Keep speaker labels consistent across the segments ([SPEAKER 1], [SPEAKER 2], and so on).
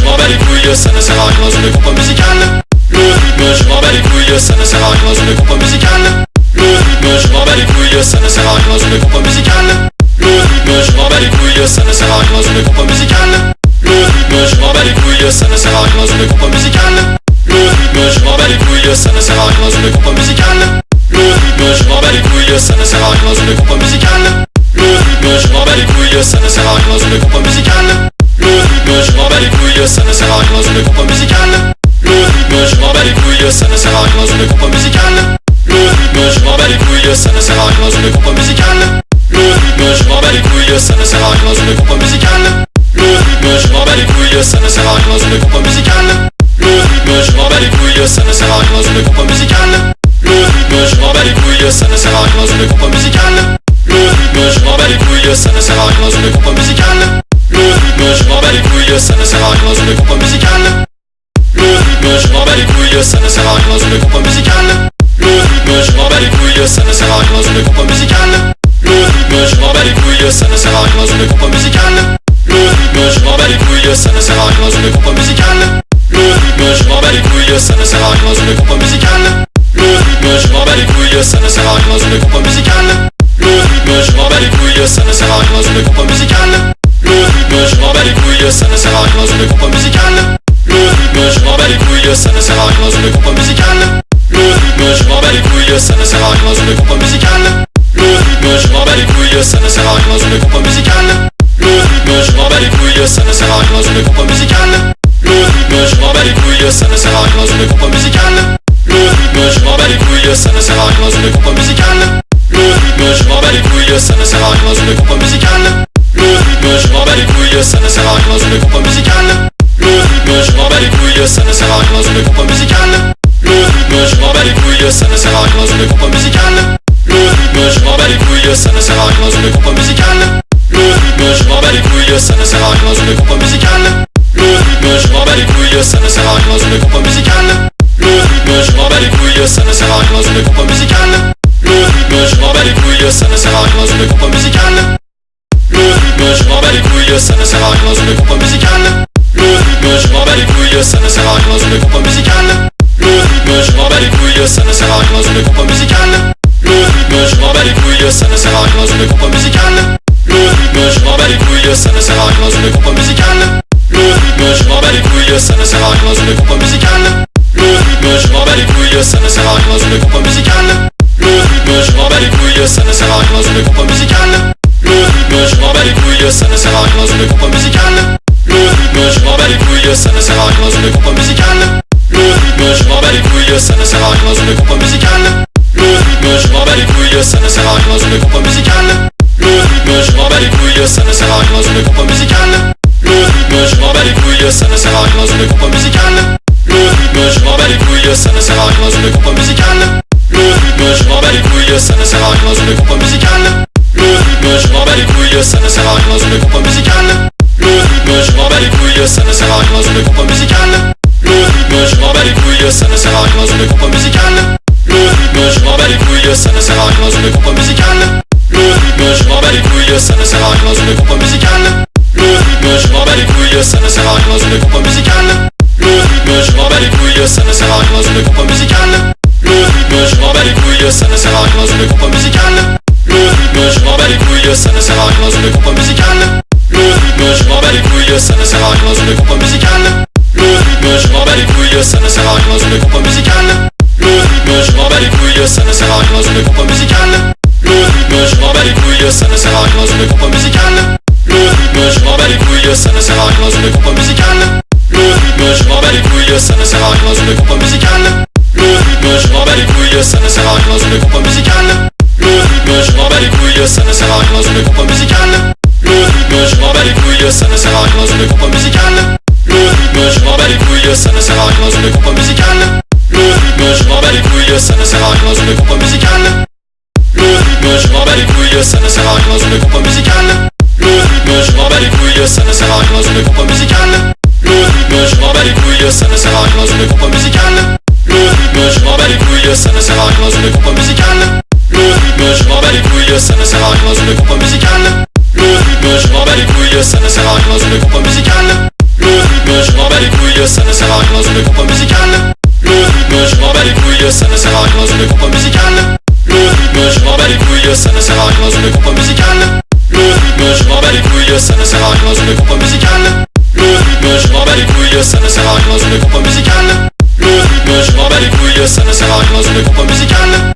[SPEAKER 1] je m'en bats les couilles, ça ne sert à rien dans une compo musicale. Le rythme, je m'en bats les couilles, ça ne sert à rien dans une compo musicale. Le rythme, je m'en bats les couilles, ça ne sert à rien dans une compo musicale. Le rythme, je m'en bats les couilles, ça ne sert à rien dans une compo musicale. Le rythme, je m'en bats les couilles, ça ne sert à rien dans une compo musicale. Le rythme, je m'en bats les couilles, ça ne sert à rien dans une compo musicale. Le rythme, je m'en bats les couilles, ça ne sert à rien dans une compo musicale. Le rythme, je m'en bats les couilles, ça ne sert à rien dans une compo musicale couilles, ça ne sert à rien dans une compo musicale. Le rythme, je m'en bats les couilles, ça ne sert à rien dans une compo musicale. Le rythme, je m'en bats les couilles, ça ne sert à rien dans une compo musicale. Le rythme, je m'en bats les couilles, ça ne sert à rien dans une compo musicale. Le rythme, je m'en bats les couilles, ça ne sert à rien dans une compo musicale. Le rythme, je m'en bats les couilles, ça ne sert à rien dans une compo musicale. Le rythme, je m'en bats les couilles, ça ne sert à rien dans une compo musicale. Le rythme, je m'en bats les couilles, ça ne sert à rien dans une compo musicale ça ne sert à rien dans une compo musicale. Le rythme, je m'en bats les couilles, ça ne sert à rien dans une compo musicale. Le rythme, je m'en bats les couilles, ça ne sert à rien dans une compo musicale. Le rythme, je m'en bats les couilles, ça ne sert à rien dans une compo musicale. Le rythme, je m'en bats les couilles, ça ne sert à rien dans une compo musicale. Le rythme, je m'en bats les couilles, ça ne sert à rien dans une compo musicale. Le rythme, je m'en bats les couilles, ça ne sert à rien dans une compo musicale. Le rythme, je m'en bats les couilles, ça ne sert à rien dans une compo musicale bats les couilles, ça ne sert à rien dans une compo musicale. Le rythme, je m'en bats les couilles, ça ne sert à rien dans une compo musicale. Le rythme, je m'en bats les couilles, ça ne sert à rien dans une compo musicale. Le rythme, je m'en bats les couilles, ça ne sert à rien dans une compo musicale. Le rythme, je m'en bats les couilles, ça ne sert à rien dans une compo musicale. Le rythme, je m'en bats les couilles, ça ne sert à rien dans une compo musicale. Le rythme, je m'en bats les couilles, ça ne sert à rien dans une compo musicale couilles, ça ne sert à rien dans une compo musicale. Le rythme, je m'en bats les couilles, ça ne sert à rien dans une compo musicale. Le rythme, je m'en bats les couilles, ça ne sert à rien dans une compo musicale. Le rythme, je m'en bats les couilles, ça ne sert à rien dans une compo musicale. Le rythme, je m'en bats les couilles, ça ne sert à rien dans une compo musicale. Le rythme, je m'en bats les couilles, ça ne sert à rien dans une compo musicale. Le rythme, je m'en bats les couilles, ça ne sert à rien dans une compo musicale. Le rythme, je m'en bats les couilles, ça ne sert à rien dans une compo musicale bats les couilles, ça ne sert à rien dans une compo musicale. Le rythme, je m'en bats les couilles, ça ne sert à rien dans une compo musicale. Le rythme, je m'en bats les couilles, ça ne sert à rien dans une compo musicale. Le rythme, je m'en bats les couilles, ça ne sert à rien dans une compo musicale. Le rythme, je m'en bats les couilles, ça ne sert à rien dans une compo musicale. Le rythme, je m'en bats les couilles, ça ne sert à rien dans une compo musicale. Le rythme, je m'en bats les couilles, ça ne sert à rien dans une compo musicale. Le rythme, je m'en bats les couilles, ça ne sert à rien dans une compo musicale bats les couilles, ça ne sert à rien dans une compo musicale Le rythme, je m'en bats les couilles, ça ne sert à rien dans une compo musicale Le rythme, je m'en bats les couilles, ça ne sert à rien dans une compo musicale Le rythme, je m'en bats les couilles, ça ne sert à rien dans une compo musicale Le rythme, je m'en bats les couilles, ça ne sert à rien dans une compo musicale Le rythme, je m'en bats les couilles, ça ne sert à rien dans une compo musicale Le rythme, je m'en bats les couilles, ça ne sert à rien dans une compo musicale Le rythme, je m'en bats les couilles, ça ne sert à rien dans une compo musicale les couilles, ça ne sert à rien dans une compo musicale. Le rythme, je m'en bats les couilles, ça ne sert à rien dans une compo musicale. Le rythme, je m'en bats les couilles, ça ne sert à rien dans une compo musicale. Le rythme, je m'en bats les couilles, ça ne sert à rien dans une compo musicale. Le rythme, je m'en bats les couilles, ça ne sert à rien dans une compo musicale. Le rythme, je m'en bats les couilles, ça ne sert à rien dans une compo musicale. Le rythme, je m'en bats les couilles, ça ne sert à rien dans une compo musicale. Le rythme, je m'en bats les couilles, ça ne sert à rien dans une compo musicale couilles, ça ne sert à rien dans une compo musicale. Le rythme, je m'en bats les couilles, ça ne sert à rien dans une compo musicale. Le rythme, je m'en bats les couilles, ça ne sert à rien dans une compo musicale. Le rythme, je m'en bats les couilles, ça ne sert à rien dans une compo musicale. Le rythme, je m'en bats les couilles, ça ne sert à rien dans une compo musicale. Le rythme, je m'en bats les couilles, ça ne sert à rien dans une compo musicale. Le rythme, je m'en bats les couilles, ça ne sert à rien dans une compo musicale. Le rythme, je m'en bats les couilles, ça ne sert à rien dans une compo musicale bats les couilles, ça ne sert à rien dans une compo musicale. Le rythme, je m'en bats les couilles, ça ne sert à rien dans une compo musicale. Le rythme, je m'en bats les couilles, ça ne sert à rien dans une compo musicale. Le rythme, je m'en bats les couilles, ça ne sert à rien dans une compo musicale. Le rythme, je m'en bats les couilles, ça ne sert à rien dans une compo musicale. Le rythme, je m'en bats les couilles, ça ne sert à rien dans une compo musicale. Le rythme, je m'en bats les couilles, ça ne sert à rien dans une compo musicale. Le rythme, je m'en bats les couilles, couilles, ça ne sert à rien dans une compo musicale. Le rythme, je m'en bats les couilles, ça ne sert à rien dans une compo musicale. Le rythme, je m'en bats les couilles, ça ne sert à rien dans une compo musicale. Le rythme, je m'en bats les couilles, ça ne sert à rien dans une compo musicale. Le rythme, je m'en bats les couilles, ça ne sert à rien dans une compo musicale. Le rythme, je m'en bats les couilles, ça ne sert à rien dans une compo musicale. Le rythme, je m'en bats les couilles, ça ne sert à rien dans une compo musicale. Le rythme, je m'en bats les couilles, ça ne sert à rien dans une compo musicale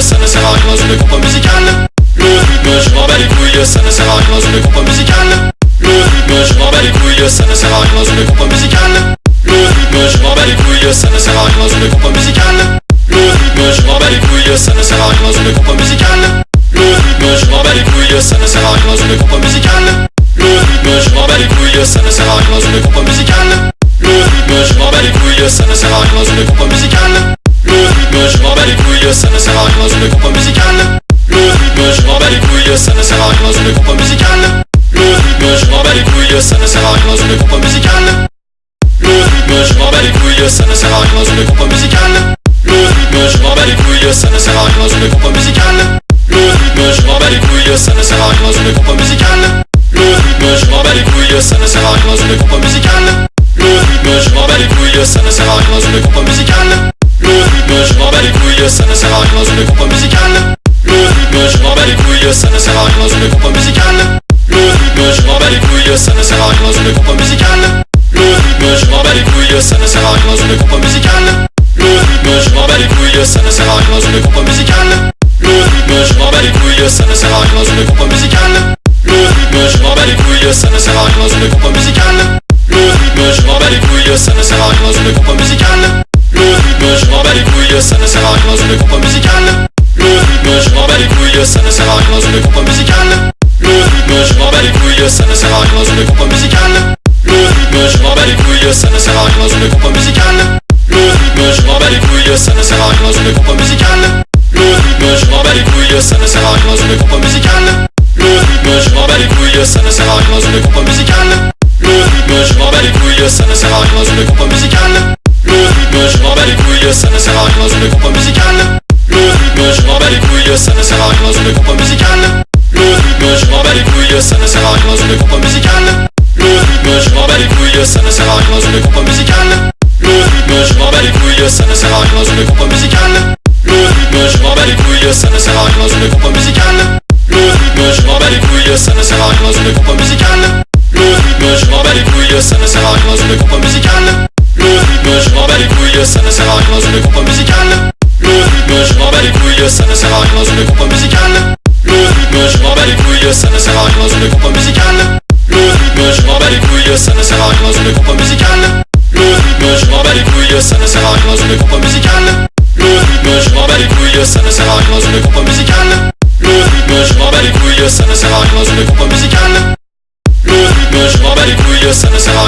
[SPEAKER 1] ça ne sert à rien dans une compo musicale. Le rythme, je m'en bats les couilles, ça ne sert à rien dans une compo musicale. Le rythme, je m'en bats les couilles, ça ne sert à rien dans une compo musicale. Le rythme, je m'en bats les couilles, ça ne sert à rien dans une compo musicale. Le rythme, je m'en bats les couilles, ça ne sert à rien dans une compo musicale. Le rythme, je m'en bats les couilles, ça ne couilles, ça ne sert à rien dans une compo musicale. Le rythme, je m'en bats les couilles, ça ne sert à rien dans une compo musicale. Le rythme, je m'en bats les couilles, ça ne sert à rien dans une compo musicale. Le rythme, je m'en bats les couilles, ça ne sert à rien dans une compo musicale. Le rythme, je m'en bats les couilles, ça ne sert à rien dans une compo musicale. Le rythme, je m'en bats les couilles, ça ne sert à rien dans une compo musicale. Le rythme, je m'en bats les couilles, ça ne sert à rien dans une compo musicale. Le rythme, je m'en bats les couilles, ça ne sert à rien dans une compo musicale couilles, ça ne sert à rien dans une compo musicale. Le rythme, je m'en bats les couilles, ça ne sert à rien dans une compo musicale. Le rythme, je m'en bats les couilles, ça ne sert à rien dans une compo musicale. Le rythme, je m'en bats les couilles, ça ne sert à rien dans une compo musicale. Le rythme, je m'en bats les couilles, ça ne sert à rien dans une compo musicale. Le rythme, je m'en bats les couilles, ça ne sert à rien dans une compo musicale. Le rythme, je m'en bats les couilles, ça ne sert à rien dans une compo musicale. Le rythme, je m'en bats les couilles, ça ne sert à rien dans une compo musicale les couilles, ça ne sert à rien dans une compo musicale. Le rythme, je m'en bats les couilles, ça ne sert à rien dans une compo musicale. Le rythme, je m'en bats les couilles, ça ne sert à rien dans une compo musicale. Le rythme, je m'en bats les couilles, ça ne sert à rien dans une compo musicale. Le rythme, je m'en bats les couilles, ça ne sert à rien dans une compo musicale. Le rythme, je m'en bats les couilles, ça ne sert à rien dans une compo musicale. Le rythme, je m'en bats les couilles, ça ne sert à rien dans une compo musicale. Le rythme, je m'en bats les couilles, ça ne sert à rien dans une compo musicale couilles, ça ne sert à rien dans une compo musicale. Le rythme, je m'en bats les couilles, ça ne sert à rien dans une compo musicale. Le rythme, je m'en bats les couilles, ça ne sert à rien dans une compo musicale. Le rythme, je m'en bats les couilles, ça ne sert à rien dans une compo musicale. Le rythme, je m'en bats les couilles, ça ne sert à rien dans une compo musicale. Le rythme, je m'en bats les couilles, ça ne sert à rien dans une compo musicale. Le rythme, je m'en bats les couilles, ça ne sert à rien dans une compo musicale. Le rythme, je m'en bats les couilles, ça ne sert à rien dans une compo musicale ça ne sert à rien dans une compo musicale. Le rythme, je m'en bats les couilles, ça ne sert à rien dans une compo musicale. Le rythme, je m'en bats les couilles, ça ne sert à rien dans une compo musicale. Le rythme, je m'en bats les couilles, ça ne sert à rien dans une compo musicale. Le rythme, je m'en bats les couilles, ça ne sert à rien dans une compo musicale. Le rythme, je m'en bats les couilles, ça ne sert à rien dans une compo musicale. Le rythme, je m'en bats les couilles, ça ne sert à.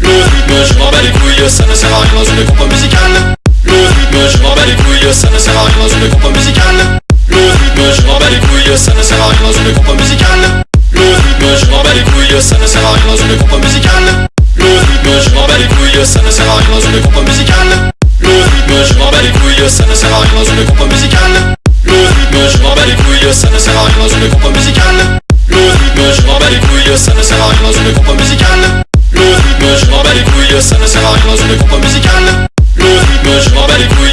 [SPEAKER 1] Le rythme, je m'en bats les couilles, ça ne sert à. Le rythme, je m'en les couilles ça ne sert à rien dans une compo musicale. Le rythme, je m'en bats les couilles, ça ne sert à rien dans une compo musicale. Le rythme, je m'en bats les couilles, ça ne sert à rien dans une compo musicale. Le rythme, je m'en bats les couilles, ça ne sert à rien dans une compo musicale. Le rythme, je m'en bats les couilles, ça ne sert à rien dans une compo musicale. Le rythme, je m'en bats les couilles, ça ne sert à rien dans une compo musicale. Le rythme, je m'en bats les couilles, ça ne sert à rien dans une compo musicale. Le rythme, je m'en bats les couilles, ça ne sert à rien dans une compo musicale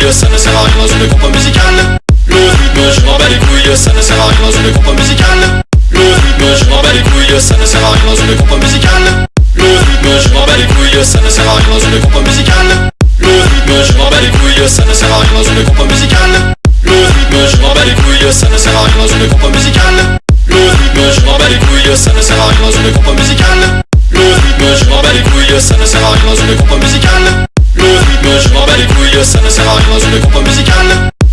[SPEAKER 1] couilles, ça ne sert à rien dans une compo musicale. Le rythme, je m'en bats les couilles, ça ne sert à rien dans une compo musicale. Le rythme, je m'en bats les couilles, ça ne sert à rien dans une compo musicale. Le rythme, je m'en bats les couilles, ça ne sert à rien dans une compo musicale. Le rythme, je m'en bats les couilles, ça ne sert à rien dans une compo musicale. Le rythme, je m'en bats les couilles, ça ne sert à rien dans une compo musicale. Le rythme, je m'en bats les couilles, ça ne sert à rien dans une compo musicale. Le rythme, je m'en bats les couilles, ça ne sert à rien dans une compo musicale. Le rythme, je m'en bats les couilles couilles, ça ne sert à rien dans une compo.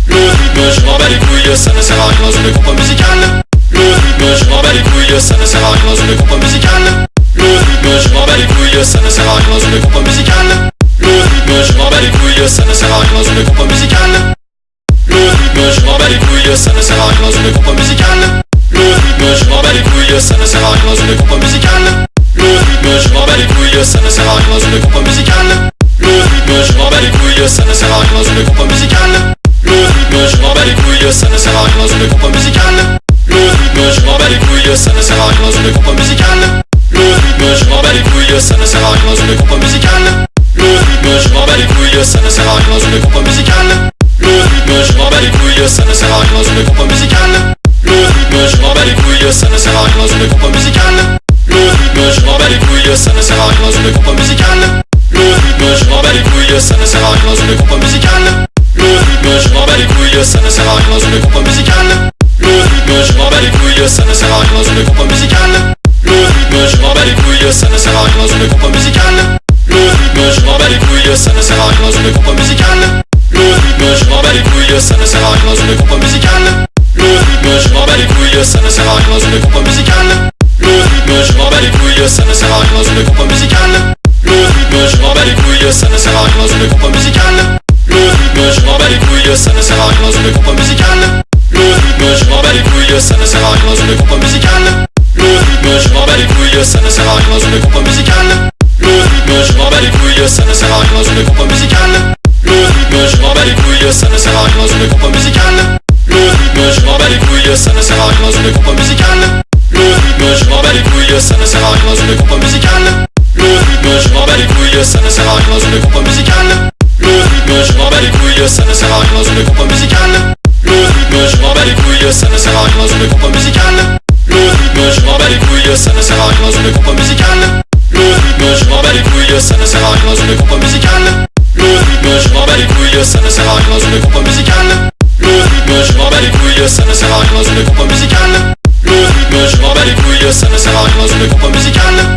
[SPEAKER 1] Le rythme, je m'en bats les couilles, ça ne sert à rien dans une compo musicale. Le rythme, je m'en bats les couilles, ça ne sert à rien dans une compo musicale. Le rythme, je m'en bats les couilles, ça ne sert à rien dans une compo musicale. Le rythme, je m'en bats les couilles, ça ne sert à rien dans une compo musicale. Le rythme, je m'en bats les couilles, ça ne sert à rien dans une compo musicale. Le rythme, je m'en bats les couilles, ça ne sert à rien dans une compo musicale. Le rythme, je bats les couilles, ça ne sert à rien dans une compo musicale. Le rythme, je m'en bats les couilles, ça ne sert à rien dans une compo musicale. Le rythme, je m'en bats les couilles, ça ne sert à rien dans une compo musicale. Le rythme, je m'en bats les couilles, ça ne sert à rien dans une compo musicale. Le rythme, je m'en bats les couilles, ça ne sert à rien dans une compo musicale. Le rythme, je m'en bats les couilles, ça ne sert à rien dans une compo musicale. Le rythme, je m'en bats les couilles, ça ne sert à rien dans une compo musicale. Le rythme, je m'en bats les couilles, ça ne sert à rien dans une compo musicale. Le rythme, je m'en bats les couilles, ça ne sert à rien dans une compo musicale. Le rythme, je m'en bats les couilles, ça ne sert à rien dans une compo musicale. Le rythme, je m'en bats les couilles, ça ne sert à rien dans une compo musicale. Le rythme, je m'en bats les couilles, ça ne sert à rien dans une compo musicale. Le rythme, je m'en bats les couilles, ça ne sert à rien dans une compo musicale. Le rythme, je m'en bats les couilles, ça ne sert à rien dans une compo musicale. Le rythme, je m'en bats les couilles, ça ne sert à rien dans une compo musicale Le rythme, je m'en bats les couilles, ça ne sert à rien dans une compo musicale. Le rythme, je m'en bats les couilles, ça ne sert à rien dans une compo musicale. Le rythme, je m'en bats les couilles, ça ne sert à rien dans une compo musicale. Le rythme, je m'en bats les couilles, ça ne sert à rien dans une compo musicale. Le rythme, je m'en bats les couilles, ça ne sert à rien dans une compo musicale. Le rythme, je m'en bats les couilles, ça ne sert à rien dans une compo musicale. Le rythme, je m'en bats les couilles, ça ne sert à rien dans une compo musicale Le rythme, je m'en bats les couilles, ça ne sert à rien dans une compo musicale. Le rythme, je m'en bats les couilles, ça ne sert à rien dans une compo musicale. Le rythme, je m'en bats les couilles, ça ne sert à rien dans une compo musicale. Le rythme, je m'en bats les couilles, ça ne sert à rien dans une compo musicale. Le rythme, je m'en bats les couilles, ça ne sert à rien dans une compo musicale. Le rythme, je m'en bats les couilles, ça ne sert à rien dans une compo musicale. Le rythme, je m'en bats les couilles, ça ne sert à rien dans une compo musicale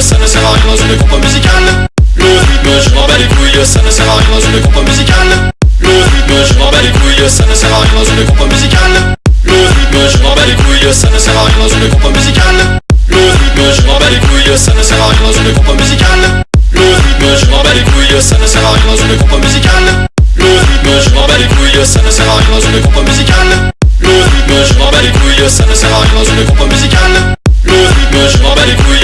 [SPEAKER 1] ça ne sert à rien dans une compo musicale. Le rythme, je m'en bats les couilles, ça ne sert à rien dans une compo musicale. Le rythme, je m'en bats les couilles, ça ne sert à rien dans une compo musicale. Le rythme, je m'en bats les couilles, ça ne sert à rien dans une compo musicale. Le rythme, je m'en bats les couilles, ça ne sert à rien dans une compo musicale. Le rythme, je m'en bats les couilles, ça ne sert à rien dans une compo musicale. Le rythme, je m'en bats les couilles, ça ne sert à rien dans une compo musicale. Le rythme, je m'en bats les couilles, ça ne sert à rien dans une compo musicale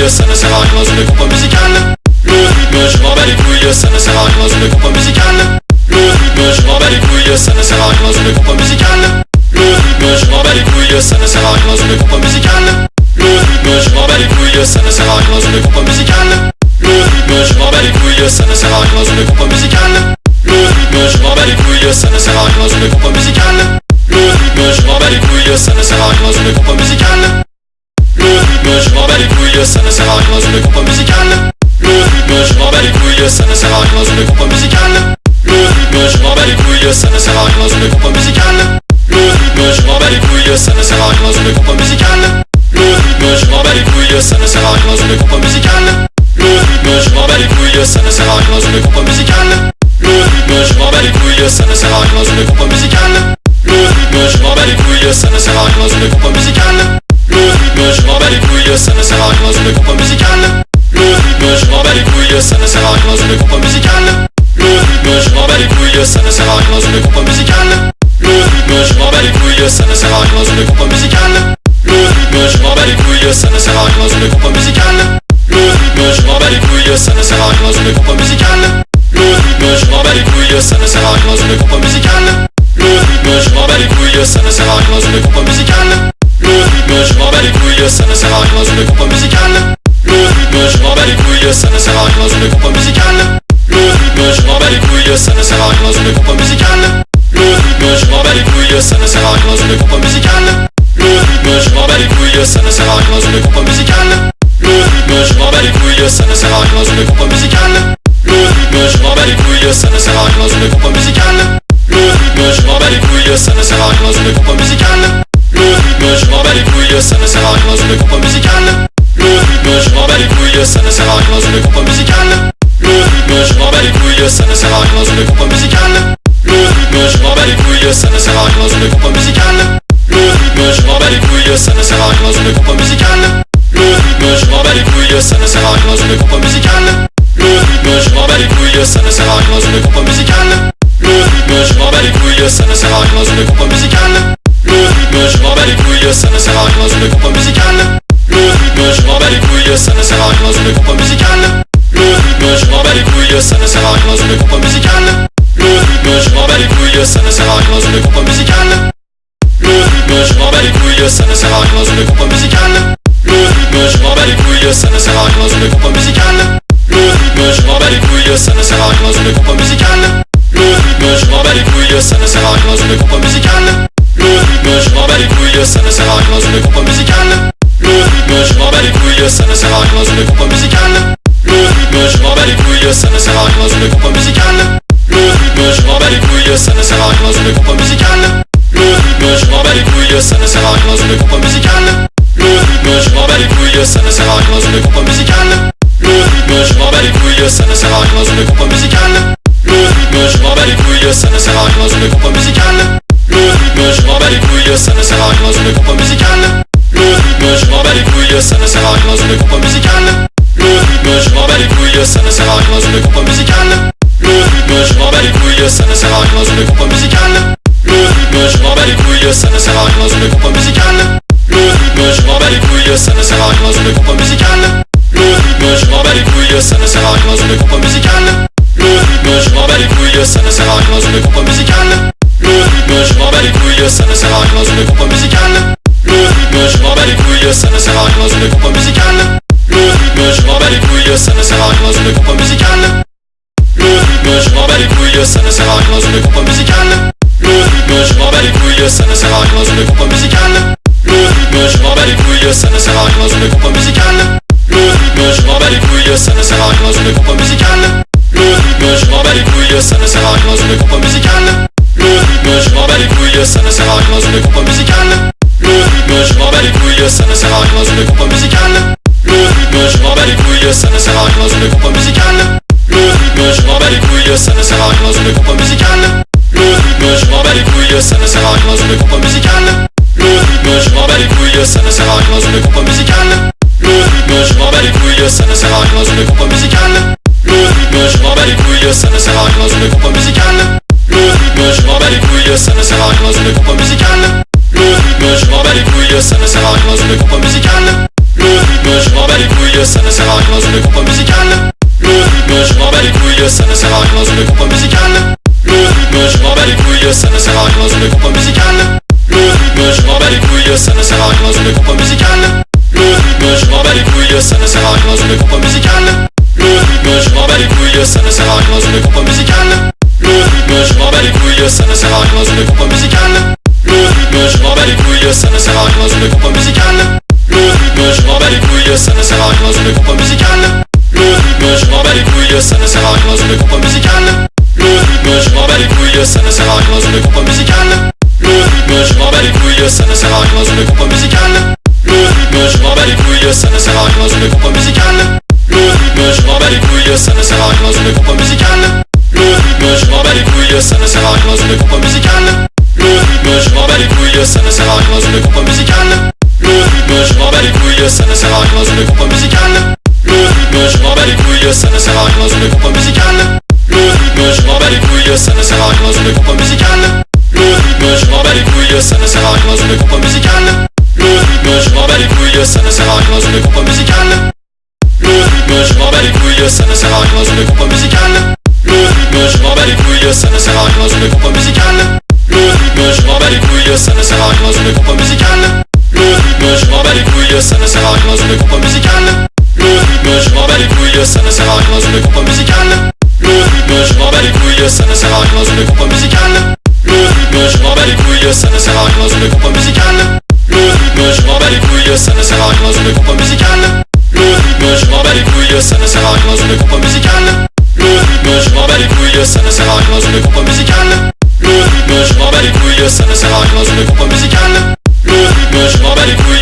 [SPEAKER 1] couilles, ça ne sert à rien dans une compo musicale. Le rythme, je m'en bats les couilles, ça ne sert à rien dans une compo musicale. Le rythme, je m'en bats les couilles, ça ne sert à rien dans une compo musicale. Le rythme, je m'en bats les couilles, ça ne sert à rien dans une compo musicale. Le rythme, je m'en bats les couilles, ça ne sert à rien dans une compo musicale. Le rythme, je m'en bats les couilles, ça ne sert à rien dans une compo musicale. Le rythme, je m'en bats les couilles, ça ne sert à rien dans une compo musicale. Le rythme, je m'en bats les couilles, ça ne sert à rien dans une compo musicale. Le rythme, je m'en bats les couilles, ça ne sert à rien dans une compo musicale. Le rythme, je m'en bats les couilles, ça ne sert à rien dans une compo musicale. Le rythme, je m'en bats les couilles, ça ne sert à rien dans une compo musicale. Le rythme, je m'en bats les couilles, ça ne sert à rien dans une compo musicale. Le rythme, je m'en bats les couilles, ça ne sert à rien dans une compo musicale. Le rythme, je m'en bats les couilles, ça ne sert à rien dans une compo musicale. Le rythme, je m'en bats les couilles, ça ne sert à rien dans une compo musicale. Le rythme, je m'en bats les couilles, ça ne sert à rien dans une compo musicale. Le rythme, je m'en bats les couilles, ça ne sert à rien dans une compo musicale. Le rythme, je m'en bats les couilles, ça ne sert à rien dans une compo musicale. Le rythme, je m'en bats les couilles, ça ne sert à rien dans une compo musicale. Le rythme, je m'en bats les couilles, ça ne sert à rien dans une compo musicale. Le rythme, je m'en bats les couilles, ça ne sert à rien dans une compo musicale. Le rythme, je m'en bats les couilles, ça ne sert à rien dans une compo musicale. Le rythme, je m'en bats les couilles, ça ne sert à rien dans une compo musicale. Le rythme, je m'en bats les couilles, ça ne sert à rien dans une compo musicale. Le rythme, je m'en bats les couilles, ça ne sert à rien dans une compo musicale. Le rythme, je m'en bats les couilles, ça ne sert à rien dans une compo musicale. Le rythme, je m'en bats les couilles, ça ne sert à rien dans une compo musicale. Le rythme, je m'en bats les couilles, ça ne sert à rien dans une compo musicale. Le rythme, je m'en bats les couilles, ça ne sert à rien dans une compo musicale. Le rythme, je m'en bats les couilles, ça ne sert à rien dans une compo musicale. Le rythme, je m'en bats les couilles, ça ne sert à rien dans une compo musicale. Le rythme, je m'en bats les couilles, couilles, ça ne sert à rien dans une compo musicale. Le rythme, je m'en bats les couilles, ça ne sert à rien dans une compo musicale. Le rythme, je m'en bats les couilles, ça ne sert à rien dans une compo musicale. Le rythme, je m'en bats les couilles, ça ne sert à rien dans une compo musicale. Le rythme, je m'en bats les couilles, ça ne sert à rien dans une compo musicale. Le rythme, je m'en bats les couilles, ça ne sert à rien dans une compo musicale. Le rythme, je m'en bats les couilles, ça ne sert à rien dans une compo musicale. Le rythme, je m'en bats les couilles, ça ne sert à rien dans une compo musicale. Le rythme, je m'en bats les couilles couilles, ça ne sert à rien dans une compo musicale. Le rythme, je m'en bats les couilles, ça ne sert à rien dans une compo musicale. Le rythme, je m'en bats les couilles, ça ne sert à rien dans une compo musicale. Le rythme, je m'en bats les couilles, ça ne sert à rien dans une compo musicale. Le rythme, je m'en bats les couilles, ça ne sert à rien dans une compo musicale. Le rythme, je m'en bats les couilles, ça ne sert à rien dans une compo musicale. Le rythme, je m'en bats les couilles, ça ne sert à rien dans une compo musicale. Le rythme, je m'en bats les couilles, ça ne sert à rien dans une compo musicale ça ne sert à rien dans une compo musicale. Le rythme, je m'en bats les couilles, ça ne sert à rien dans une compo musicale. Le rythme, je m'en bats les couilles, ça ne sert à rien dans une compo musicale. Le rythme, je m'en bats les couilles, ça ne sert à rien dans une compo musicale. Le rythme, je m'en bats les couilles, ça ne sert à rien dans une compo musicale. Le rythme, je m'en bats les couilles, ça ne sert à rien dans une compo musicale. Le rythme, je m'en bats les couilles, ça ne sert à rien dans une compo musicale. Le rythme, je m'en bats les couilles, ça ne sert à rien dans une compo musicale rythme, je m'en bats les couilles, ça ne sert à rien dans une compo musicale. Le rythme, je m'en bats les couilles, ça ne sert à rien dans une compo musicale. Le rythme, je m'en bats les couilles, ça ne sert à rien dans une compo musicale. Le rythme, je m'en bats les couilles, ça ne sert à rien dans une compo musicale. Le rythme, je m'en bats les couilles, ça ne sert à rien dans une compo musicale. Le rythme, je m'en bats les couilles, ça ne sert à rien dans une compo musicale. Le rythme, je m'en bats les couilles, ça ne sert à rien dans une compo musicale. Le rythme, je m'en bats les couilles, ça ne sert à rien dans une compo musicale je m'en bats les couilles, ça ne sert à rien dans une compo musicale. Le rythme, je m'en bats les couilles, ça ne sert à rien dans une compo musicale. Le rythme, je m'en bats les couilles, ça ne sert à rien dans une compo musicale. Le rythme, je m'en bats les couilles, ça ne sert à rien dans une compo musicale. Le rythme, je m'en bats les couilles, ça ne sert à rien dans une compo musicale. Le rythme, je m'en bats les couilles, ça ne sert à rien dans une compo musicale. Le rythme, je m'en bats les couilles, ça ne sert à rien dans une compo musicale. Le rythme, je m'en bats les couilles, ça ne sert à rien dans une compo musicale. couilles, ça ne sert à rien dans une compo musicale. Le rythme, je m'en bats les couilles, ça ne sert à rien dans une compo musicale. Le rythme, je m'en bats les couilles, ça ne sert à rien dans une compo musicale. Le rythme, je m'en bats les couilles, ça ne sert à rien dans une compo musicale. Le rythme, je m'en bats les couilles, ça ne sert à rien dans une compo musicale. Le rythme, je m'en bats les couilles, ça ne sert à rien dans une compo musicale. Le rythme, je m'en bats les couilles, ça ne sert à rien dans une compo musicale. Le rythme, je m'en bats les couilles, ça ne sert à rien dans une compo musicale bats les couilles, ça ne sert à rien dans une compo musicale. Le rythme, je m'en bats les couilles, ça ne sert à rien dans une compo musicale. Le rythme, je m'en bats les couilles, ça ne sert à rien dans une compo musicale. Le rythme, je m'en bats les couilles, ça ne sert à rien dans une compo musicale. Le rythme, je m'en bats les couilles, ça ne sert à rien dans une compo musicale. Le rythme, je m'en bats les couilles, ça ne sert à rien dans une compo musicale. Le rythme, je m'en bats les couilles, ça ne sert à rien dans une compo musicale. Le rythme, je m'en bats les couilles, ça ne sert à rien dans une compo musicale bats les couilles, ça ne sert à rien dans une compo musicale. Le rythme, je m'en bats les couilles, ça ne sert à rien dans une compo musicale. Le rythme, je m'en bats les couilles, ça ne sert à rien dans une compo musicale. Le rythme, je m'en bats les couilles, ça ne sert à rien dans une compo musicale. Le rythme, je m'en bats les couilles, ça ne sert à rien dans une compo musicale. Le rythme, je m'en bats les couilles, ça ne sert à rien dans une compo musicale. Le rythme, je m'en bats les couilles, ça ne sert à rien dans une compo musicale. Le rythme, je m'en bats les couilles, ça ne sert à rien dans une compo musicale bats les couilles, ça ne sert à rien dans une compo musicale. Le rythme, je m'en bats les couilles, ça ne sert à rien dans une compo musicale. Le rythme, je m'en bats les couilles, ça ne sert à rien dans une compo musicale. Le rythme, je m'en bats les couilles, ça ne sert à rien dans une compo musicale. Le rythme, je m'en bats les couilles, ça ne sert à rien dans une compo musicale. Le rythme, je m'en bats les couilles, ça ne sert à rien dans une compo musicale. Le rythme, je m'en bats les couilles, ça ne sert à rien dans une compo musicale. Le rythme, je m'en bats les couilles, ça ne sert à rien dans une compo musicale couilles, ça ne sert à rien dans une compo musicale. Le rythme, je m'en bats les couilles, ça ne sert à rien dans une compo musicale. Le rythme, je m'en bats les couilles, ça ne sert à rien dans une compo musicale. Le rythme, je m'en bats les couilles, ça ne sert à rien dans une compo musicale. Le rythme, je m'en bats les couilles, ça ne sert à rien dans une compo musicale. Le rythme, je m'en bats les couilles, ça ne sert à rien dans une compo musicale. Le rythme, je m'en bats les couilles, ça ne sert à rien dans une compo musicale. Le rythme, je m'en bats les couilles, ça ne sert à rien dans une compo musicale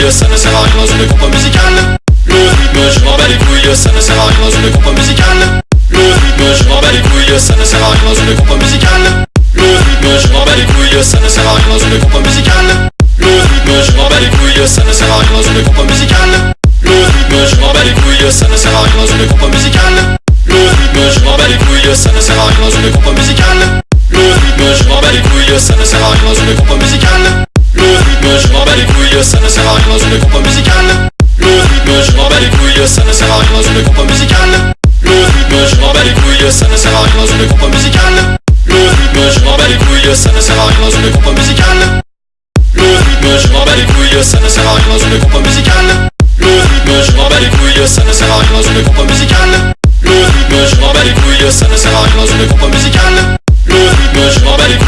[SPEAKER 1] couilles, ça ne sert à rien dans une compo musicale. Le rythme, je m'en bats les couilles, ça ne sert à rien dans une compo musicale. Le rythme, je m'en bats les couilles, ça ne sert à rien dans une compo musicale. Le rythme, je m'en bats les couilles, ça ne sert à rien dans une compo musicale. Le rythme, je m'en bats les couilles, ça ne sert à rien dans une compo musicale. Le rythme, je m'en bats les couilles, ça ne sert à rien dans une compo musicale. Le rythme, je m'en bats les couilles, ça ne sert à rien dans une compo musicale. Le rythme, je m'en bats les couilles, ça ne sert à rien dans une compo musicale ça ne sert à rien dans une coupe musicale. Le rythme, je m'en bats les couilles, ça ne sert à rien dans une coupe musicale. Le rythme, je m'en bats les couilles, ça ne sert à rien dans une coupe musicale. Le rythme, je m'en bats les couilles, ça ne sert à rien dans une coupe musicale. Le rythme, je m'en bats les couilles, ça ne sert à rien dans une coupe musicale. Le rythme, je m'en bats les couilles, ça ne sert à rien dans une coupe musicale. Le rythme, je m'en bats les couilles, ça ne sert à rien dans une coupe musicale. Le rythme, je m'en bats les couilles,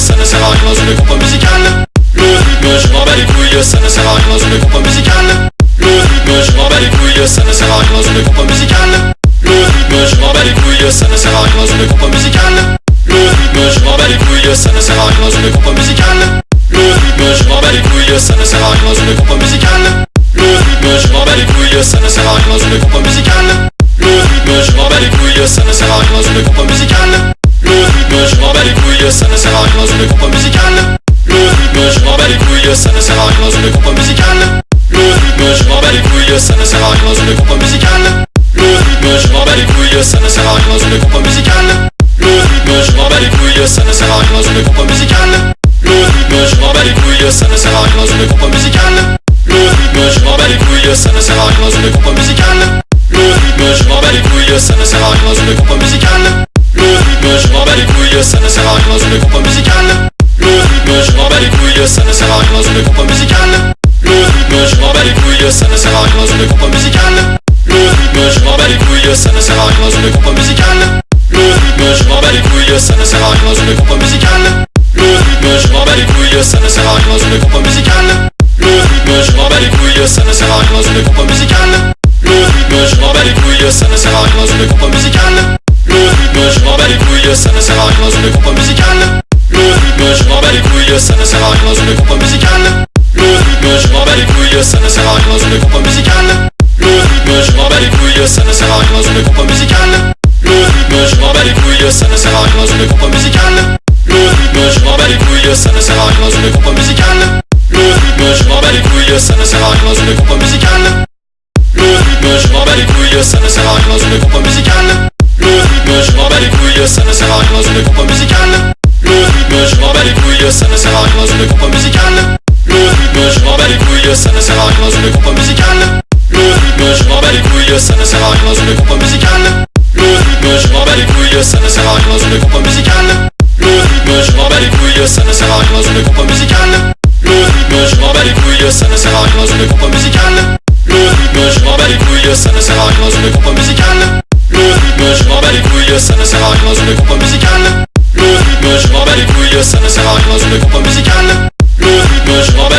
[SPEAKER 1] ça ne sert à rien dans une coupe musicale. Le rythme, je m'en bats les couilles, ça ne sert à rien dans une coupe musicale. Le rythme, je m'en bats les couilles, ça ne sert à rien dans une coupe musicale. Le rythme, je m'en bats les couilles, ça ne sert à rien dans une coupe musicale. Le rythme, je m'en bats les couilles, ça ne sert à rien dans une coupe musicale. Le rythme, je m'en bats les couilles, ça ne sert à rien dans une coupe musicale. Le rythme, je m'en bats les couilles, ça ne sert à rien dans une coupe musicale. Le rythme, je m'en bats les couilles, ça ne sert à rien dans une coupe musicale. Ça ne sert à rien dans une coupe musicale. Le rythme, je m'en bats les couilles, ça ne sert à rien dans une coupe musicale. Le rythme, je m'en bats les couilles, ça ne sert à rien dans une coupe musicale. Le rythme, je m'en bats les couilles, ça ne sert à rien dans une coupe musicale. Le rythme, je m'en bats les couilles, ça ne sert à rien dans une coupe musicale. Le rythme, je m'en bats les couilles, ça ne sert à rien dans une coupe musicale. Le rythme, je m'en bats les couilles, ça ne sert à rien dans une coupe musicale. Le rythme, je m'en bats les couilles, ça ne sert à rien dans une coupe musicale. Bats les couilles, ça ne sert à rien dans une coupe musicale. Le rythme, je m'en bats les couilles, ça ne sert à rien dans une coupe musicale. Le rythme, je m'en bats les couilles, ça ne sert à rien dans une coupe musicale. Le rythme, je m'en bats les couilles, ça ne sert à rien dans une coupe musicale. Le rythme, je m'en bats les couilles, ça ne sert à rien dans une coupe musicale. Le rythme, je m'en bats les couilles, ça ne sert à rien dans une coupe musicale. Le rythme, je m'en bats les couilles, ça ne sert à rien dans une coupe musicale. Le rythme, je m'en bats les couilles, ça ne sert à rien dans une coupe musicale. Bats les couilles, ça ne sert à rien dans une coupe musicale. Le rythme, je m'en bats les couilles, ça ne sert à rien dans une coupe musicale. Le rythme, je m'en bats les couilles, ça ne sert à rien dans une coupe musicale. Le rythme, je m'en bats les couilles, ça ne sert à rien dans une coupe musicale. Le rythme, je m'en bats les couilles, ça ne sert à rien dans une coupe musicale. Le rythme, je m'en bats les couilles, ça ne sert à couilles, ça ne sert à rien dans une coupe musicale. Le rythme, je m'en bats les couilles, ça ne sert à rien dans une coupe musicale. Le rythme, je m'en bats les couilles, ça ne sert à rien dans une coupe musicale. Le rythme, je m'en bats les couilles, ça ne sert à rien dans une coupe musicale. Le rythme, je m'en bats les couilles, ça ne sert à rien dans une coupe musicale. Le rythme, je m'en bats les couilles, ça ne sert à rien dans une coupe musicale. Le rythme, je m'en bats les couilles, ça ne sert à rien dans une coupe musicale. Le rythme, je m'en bats les couilles, ça ne sert à rien dans une coupe musicale.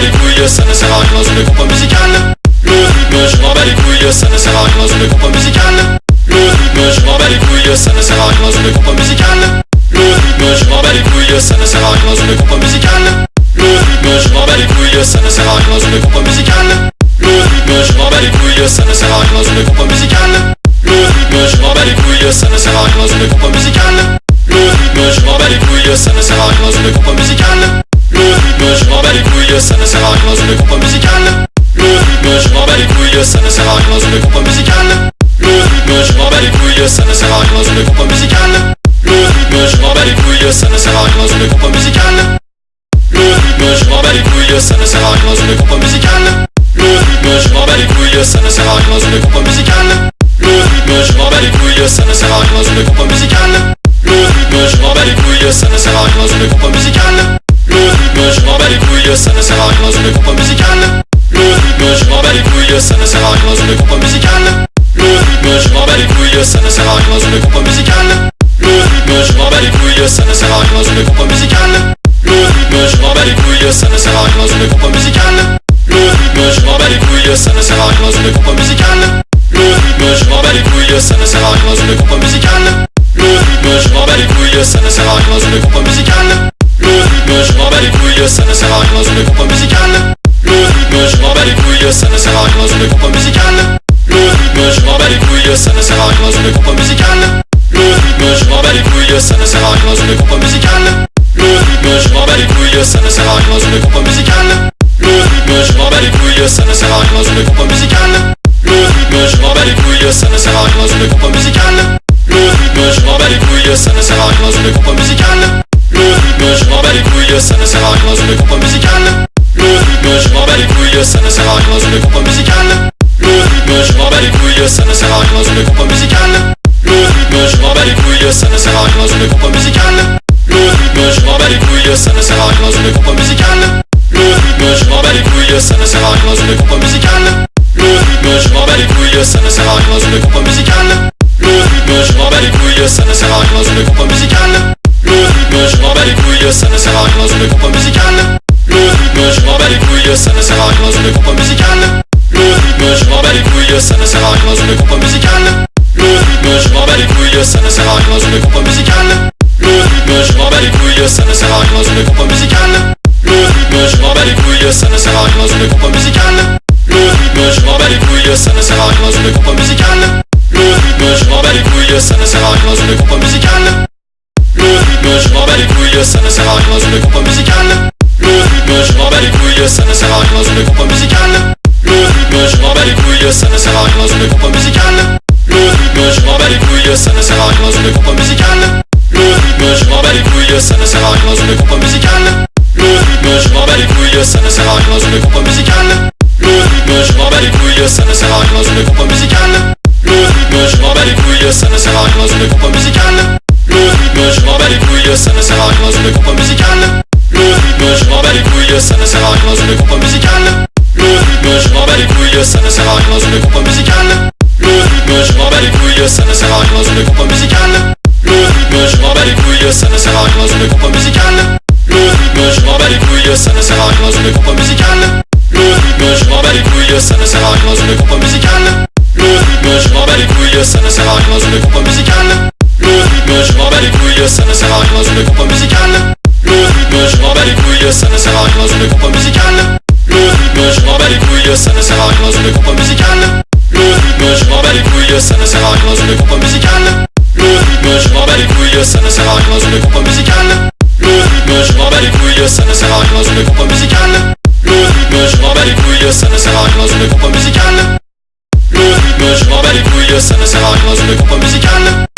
[SPEAKER 1] Les couilles, ça ne sert à rien dans une coupe musicale. Le rythme, je m'en bats les couilles, ça ne sert à rien dans une coupe musicale. Le rythme, je m'en bats les couilles, ça ne sert à rien dans une coupe musicale. Le rythme, je m'en bats les couilles, ça ne sert à rien dans une coupe musicale. Le rythme, je m'en bats les couilles, ça ne sert à rien dans une coupe musicale. Le rythme, je m'en bats les couilles, ça ne sert à rien dans une coupe musicale. Le rythme, je m'en bats les couilles, ça ne sert à rien dans une coupe musicale. Le rythme, je m'en bats les couilles, ça ne sert à rien dans une coupe musicale. Bats les couilles, ça ne sert à rien dans une coupe musicale. Le rythme, je m'en bats les couilles, ça ne sert à rien dans une coupe musicale. Le rythme, je m'en bats les couilles, ça ne sert à rien dans une coupe musicale. Le rythme, je m'en bats les couilles, ça ne sert à rien dans une coupe musicale. Le rythme, je m'en bats les couilles, ça ne sert à rien dans une coupe musicale. Le rythme, je m'en bats les couilles, ça ne sert à rien dans une coupe musicale. Le rythme, je m'en bats les couilles, ça ne sert à rien dans une coupe musicale. Le rythme, je m'en bats les couilles, ça ne sert à rien dans une coupe musicale. Couilles, ça ne sert à rien dans une coupe musicale. Le rythme, je m'en bats les couilles, ça ne sert à rien dans une coupe musicale. Le rythme, je m'en bats les couilles, ça ne sert à rien dans une coupe musicale. Le rythme, je m'en bats les couilles, ça ne sert à rien dans une coupe musicale. Le rythme, je m'en bats les couilles, ça ne sert à rien dans une coupe musicale. Le rythme, je m'en bats les couilles, ça ne sert à rien dans une coupe musicale. Le rythme, je m'en bats les couilles, ça ne sert à rien dans une coupe musicale. Le rythme, je m'en bats les couilles, ça ne sert à rien dans une coupe musicale. Couilles, ça ne sert à rien dans une coupe musicale. Le rythme, je m'en bats les couilles, ça ne sert à rien dans une coupe musicale. Le rythme, je m'en bats les couilles, ça ne sert à rien dans une coupe musicale. Le rythme, je m'en bats les couilles, ça ne sert à rien dans une coupe musicale. Le rythme, je m'en bats les couilles, ça ne sert à rien dans une coupe musicale. Le rythme, je m'en bats les couilles, ça ne sert à rien dans une compo musicale Le rythme, je m'en bats les couilles, ça ne sert à rien dans une compo musicale Le rythme, je m'en bats les couilles, ça ne sert à rien dans une compo musicale ça ne sert à rien dans une compo musicale. Le rythme, je m'en bats les couilles, ça ne sert à rien dans une compo musicale. Le rythme, je m'en bats les couilles, ça ne sert à rien dans une compo musicale. Le rythme, je m'en bats les couilles, ça ne sert à rien dans une compo musicale. Le rythme, je m'en bats les couilles, ça ne sert à rien dans une compo musicale. Le rythme, je m'en bats les couilles, ça ne sert à rien dans une compo musicale. Le rythme, je m'en bats les couilles, ça ne sert à rien dans une compo musicale. Le rythme, je m'en bats les couilles, ça ne sert à rien dans une compo musicale bats les couilles, ça ne sert à rien dans une compo musicale Le rythme, je m'en bats les couilles, ça ne sert à rien dans une compo musicale Le rythme, je m'en bats les couilles, ça ne sert à rien dans une compo musicale Le rythme, je m'en bats les couilles, ça ne sert à rien dans une compo musicale Le rythme, je m'en bats les couilles, ça ne sert à rien dans une compo musicale Le rythme, je m'en bats les couilles, ça ne sert à rien dans une compo musicale Le rythme, je m'en bats les couilles, ça ne sert à rien dans une compo musicale Le rythme, je m'en bats les couilles, ça ne sert à rien dans une compo musicale m'en bats les couilles, ça ne sert à rien dans une compo musicale. Le rythme, je m'en bats les couilles, ça ne sert à rien dans une compo musicale. Le rythme, je m'en bats les couilles, ça ne sert à rien dans une compo musicale. Le rythme, je m'en bats les couilles, ça ne sert à rien dans une compo musicale. Le rythme, je m'en bats les couilles, ça ne sert à rien dans une compo musicale. Le rythme, je m'en bats les couilles, ça ne sert à rien dans une compo musicale. Le rythme, je m'en bats les couilles, ça ne sert à rien dans une compo musicale. Le rythme, je m'en bats les couilles, ça ne sert à rien dans une compo musicale. Le rythme, je m'en bats les couilles, ça ne sert à rien dans une compo musicale. Le rythme, je m'en bats les couilles, ça ne sert à rien dans une compo musicale. Le rythme, je m'en bats les couilles, ça ne sert à rien dans une compo musicale. Le rythme, je m'en bats les couilles, ça ne sert à rien dans une compo musicale. Le rythme, je m'en bats les couilles, ça ne sert à rien dans une compo musicale. Le rythme, je m'en couilles, ça ne sert à rien dans une compo Le rythme, je m'en bats les couilles, ça ne sert à rien dans une compo musicale. Le rythme, je m'en couilles, ça ne sert à rien dans une compo Le rythme, je m'en bats les couilles, ça ne sert à rien dans une compo musicale. Le rythme, je m'en bats les couilles, ça ne sert à rien dans une compo musicale. Le rythme, je m'en bats les couilles, ça ne sert à rien dans une compo musicale. Le rythme, je m'en bats les couilles, ça ne sert à rien dans une compo musicale. Le rythme, je m'en bats les couilles, ça ne sert à rien dans une compo musicale. Le rythme, je m'en bats les couilles, ça ne sert à rien dans une compo musicale. Le rythme, je m'en bats les couilles, ça ne sert à rien dans une compo musicale. Le rythme, je m'en bats les couilles, ça ne sert à rien dans une compo musicale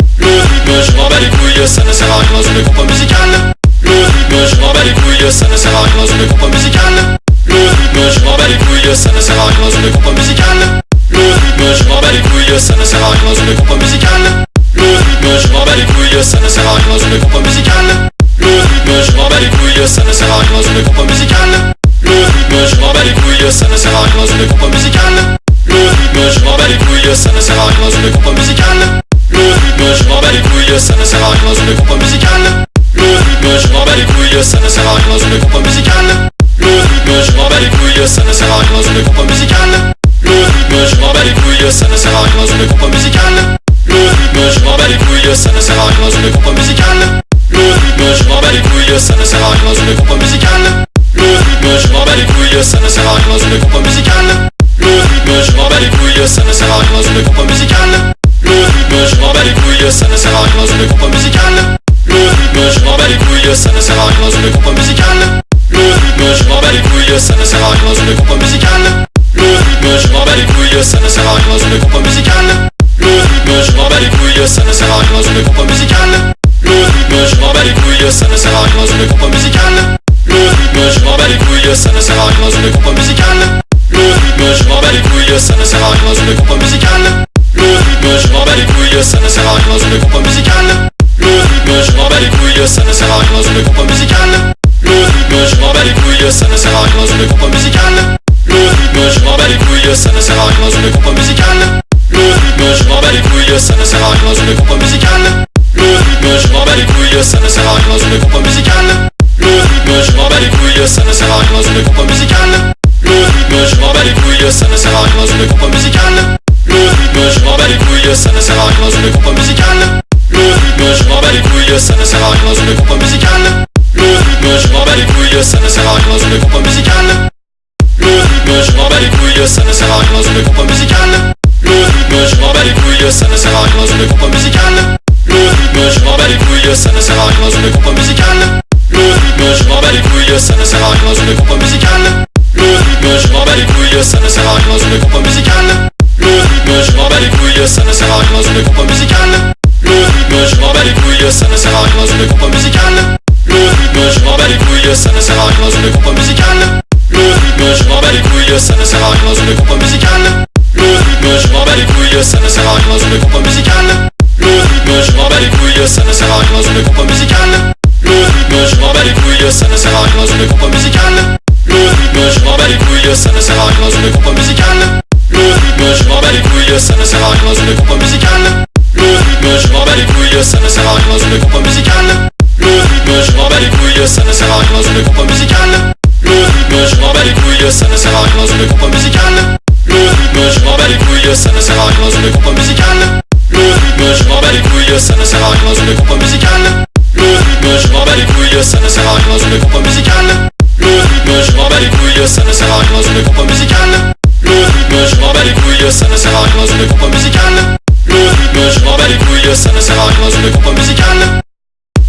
[SPEAKER 1] m'en bats les couilles, ça ne sert à rien dans une compo musicale. Le rythme, je m'en bats les couilles, ça ne sert à rien dans une compo musicale. Le rythme, je m'en bats les couilles, ça ne sert à rien dans une compo musicale. Le rythme, je m'en bats les couilles, ça ne sert à rien dans une compo musicale. Le rythme, je m'en bats les couilles, ça ne sert à rien dans une compo musicale. Le rythme, je m'en bats les couilles, ça ne sert à rien dans une compo musicale. Le rythme, je m'en bats les couilles, ça ne sert à rien dans une compo musicale. Le rythme, je m'en bats les couilles, ça ne sert à rien dans une compo musicale bats les couilles, ça ne sert à rien dans une compo musicale. Le rythme, je m'en bats les couilles, ça ne sert à rien dans une compo musicale. Le rythme, je m'en bats les couilles, ça ne sert à rien dans une compo musicale. Le rythme, je m'en bats les couilles, ça ne sert à rien dans une compo musicale. Le rythme, je m'en bats les couilles, ça ne sert à rien dans une compo musicale. Le rythme, je m'en bats les couilles, ça ne sert à rien dans une compo musicale. Le rythme, je m'en bats les couilles, ça ne sert à rien dans une compo musicale. Le rythme, je m'en bats les couilles, ça ne sert à rien dans une compo musicale bats les couilles, ça ne sert à rien dans une compo musicale. Le rythme, je m'en bats les couilles, ça ne sert à rien dans une compo musicale. Le rythme, je m'en bats les couilles, ça ne sert à rien dans une compo musicale. Le rythme, je m'en bats les couilles, ça ne sert à rien dans une compo musicale. Le rythme, je m'en bats les couilles, ça ne sert à rien dans une compo musicale. Le rythme, je m'en bats les couilles, ça ne sert à rien dans une compo musicale. Le rythme, je m'en bats les couilles, ça ne sert à rien dans une compo musicale. Le rythme, je m'en bats les couilles, ça ne sert à rien dans une compo musicale bats les couilles, ça ne sert à rien dans une compo musicale. Le rythme, je m'en bats les couilles, ça ne sert à rien dans une compo musicale. Le rythme, je m'en bats les couilles, ça ne sert à rien dans une compo musicale. Le rythme, je m'en bats les couilles, ça ne sert à rien dans une compo musicale. Le rythme, je m'en bats les couilles, ça ne sert à rien dans une compo musicale. Le rythme, je m'en bats les couilles, ça ne sert à rien dans une compo musicale. Le rythme, je m'en bats les couilles, ça ne sert à rien dans une compo musicale. Le rythme, je m'en bats les couilles, ça ne sert à rien dans une compo musicale bats les couilles, ça ne sert à rien dans une compo musicale. Le rythme, je m'en bats les couilles, ça ne sert à rien dans une compo musicale. Le rythme, je m'en bats les couilles, ça ne sert à rien dans une compo musicale. Le rythme, je m'en bats les couilles, ça ne sert à rien dans une compo musicale. Le rythme, je m'en bats les couilles, ça ne sert à rien dans une compo musicale. Le rythme, je m'en bats les couilles, ça ne sert à rien dans une compo musicale. Le rythme, je m'en bats les couilles, ça ne sert à rien dans une compo musicale. Le rythme, je m'en bats les couilles, ça ne sert à rien dans une compo musicale. Le rythme, je m'en bats les couilles, ça ne sert à rien dans une compo musicale. Le rythme, je m'en bats les couilles, ça ne sert à rien dans une compo musicale. Le rythme, je m'en bats les couilles, ça ne sert à rien dans une compo musicale. Le rythme, je m'en bats les couilles, ça ne sert à rien dans une compo musicale. Le rythme, je m'en bats les couilles, ça ne sert à rien dans une compo musicale. Le rythme, je m'en bats les couilles, ça ne sert à rien dans une compo musicale. Le rythme, je m'en bats les couilles, ça ne sert à rien dans une compo musicale. Le rythme, je m'en bats les couilles, ça ne sert à rien dans une compo musicale. Couilles, ça ne sert à rien dans une compo musicale. Le rythme, je m'en bats les couilles, ça ne sert à rien dans une compo musicale. Le rythme, je m'en bats les couilles, ça ne sert à rien dans une compo musicale. Le rythme, je m'en bats les couilles, ça ne sert à rien dans une compo musicale. Le rythme, je m'en bats les couilles, ça ne sert à rien dans une compo musicale. Le rythme, je m'en bats les couilles, ça ne sert à rien dans une compo musicale. Le rythme, je m'en bats les couilles, ça ne sert à rien dans une compo musicale. Le rythme, je m'en bats les couilles, ça ne sert à rien dans une compo musicale. Couilles, ça ne sert à rien dans une compo musicale. Le rythme, je m'en bats les couilles, ça ne sert à rien dans une compo musicale.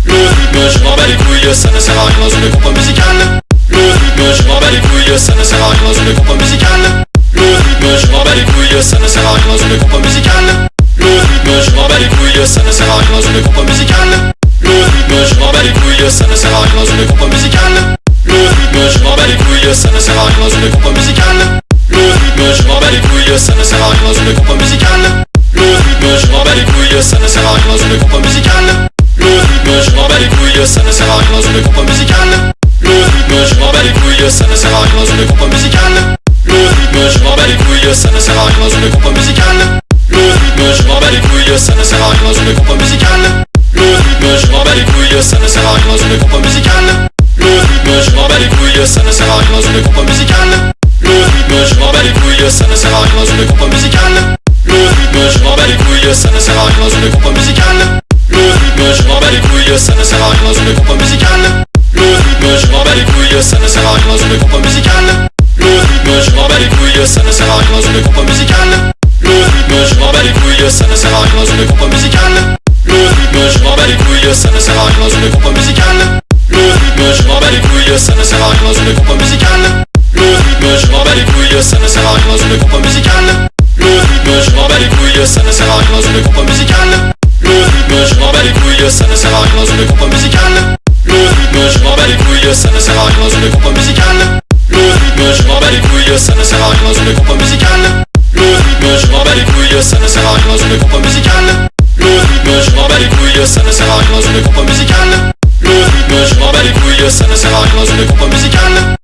[SPEAKER 1] Le rythme, je m'en bats les couilles, ça ne sert à rien dans une compo musicale. Le rythme, je m'en bats les couilles, ça ne sert à rien dans une compo musicale. Le rythme, je m'en bats les couilles, ça ne sert à rien dans une compo musicale. Le rythme, je m'en bats les couilles, ça ne sert à rien dans une compo musicale. Le rythme, je m'en bats les couilles, ça ne sert à rien dans une compo musicale. Le rythme, je m'en bats les couilles, ça ne sert à rien dans une compo musicale. Le rythme, je m'en bats les couilles, ça ne sert à rien dans une compo musicale. Le rythme, je m'en bats les couilles, ça ne sert à rien dans une compo musicale. Le rythme, je m'en bats les couilles, ça ne sert à rien dans une compo musicale. Le rythme, je m'en bats les couilles, ça ne sert à rien dans une compo musicale. Le rythme, je m'en bats les couilles, ça ne sert à rien dans une compo musicale. Le rythme, je m'en bats les couilles, ça ne sert à rien dans une compo musicale. Le rythme, je m'en bats les couilles, ça ne sert à rien dans une compo musicale. Le rythme, je m'en bats les couilles, ça ne sert à rien dans une compo musicale. Le rythme, je m'en bats les couilles, ça ne sert à rien dans une compo musicale. Le rythme, je m'en bats les couilles, ça ne sert à rien dans une compo musicale. Le rythme, je m'en bats les couilles, ça ne sert à rien dans une compo musicale. Le rythme, je m'en bats les couilles, ça ne sert à rien dans une compo musicale. Le rythme, je m'en bats les couilles, ça ne sert à rien dans une compo musicale. Le rythme, je m'en bats les couilles, ça ne sert à rien dans une compo musicale. Le rythme, je m'en bats les couilles, ça ne sert à rien dans une compo musicale. Le rythme, je m'en bats les couilles, ça ne sert à rien dans une compo musicale. Le rythme, je m'en bats les couilles, ça ne sert à rien dans une compo musicale. Le rythme, je m'en bats les couilles, ça ne sert à rien dans une compo musicale. Le rythme, je m'en bats les couilles, ça ne sert à rien dans une compo musicale. Le rythme, je m'en bats les couilles, ça ne sert à rien dans une compo musicale. Le rythme, je m'en bats les couilles, ça ne sert à rien dans une compo musicale. Le rythme, je m'en bats les couilles, ça ne sert à rien dans une compo musicale. Le rythme, je m'en bats les couilles, ça ne sert à rien dans une compo musicale. Le rythme, je m'en bats les couilles, ça ne sert à rien dans une compo musicale.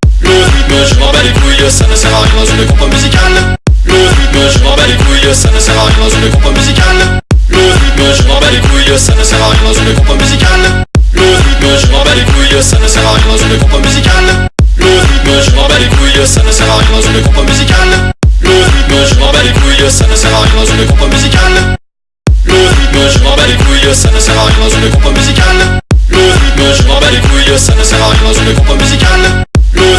[SPEAKER 1] Ça ne sert à rien dans une compo musicale. Le rythme, je m'en bats les couilles, ça ne sert à rien dans une compo musicale. Le rythme, je m'en bats les couilles, ça ne sert à rien dans une compo musicale. Le rythme, je m'en bats les couilles, ça ne sert à rien dans une compo musicale. Le rythme, je m'en bats les couilles, ça ne sert à rien dans une compo musicale. Le rythme, je m'en bats les couilles, ça ne sert à rien dans une compo musicale. Le rythme, je m'en bats les couilles, ça ne sert à rien dans une compo musicale. Le rythme, je m'en bats les couilles, ça ne sert à rien dans une compo musicale.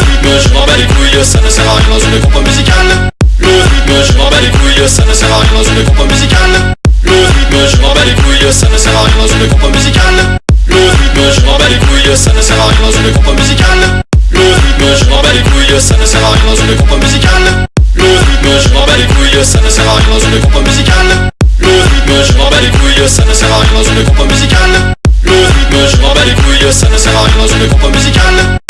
[SPEAKER 1] Rythme, je m'en bats les couilles, ça ne sert à rien dans une compo musicale. Le rythme, je m'en bats les couilles, ça ne sert à rien dans une compo musicale. Le rythme, je m'en bats les couilles, ça ne sert à rien dans une compo musicale. Le rythme, je m'en bats les couilles, ça ne sert à rien dans une compo musicale. Le rythme, je m'en bats les couilles, ça ne sert à rien dans une compo musicale. Le rythme, je m'en bats les couilles, ça ne sert à rien dans une compo musicale. Le rythme, je m'en bats les couilles, ça ne sert à rien dans une compo musicale. Le rythme, je m'en bats les couilles, ça ne sert à rien dans une compo musicale.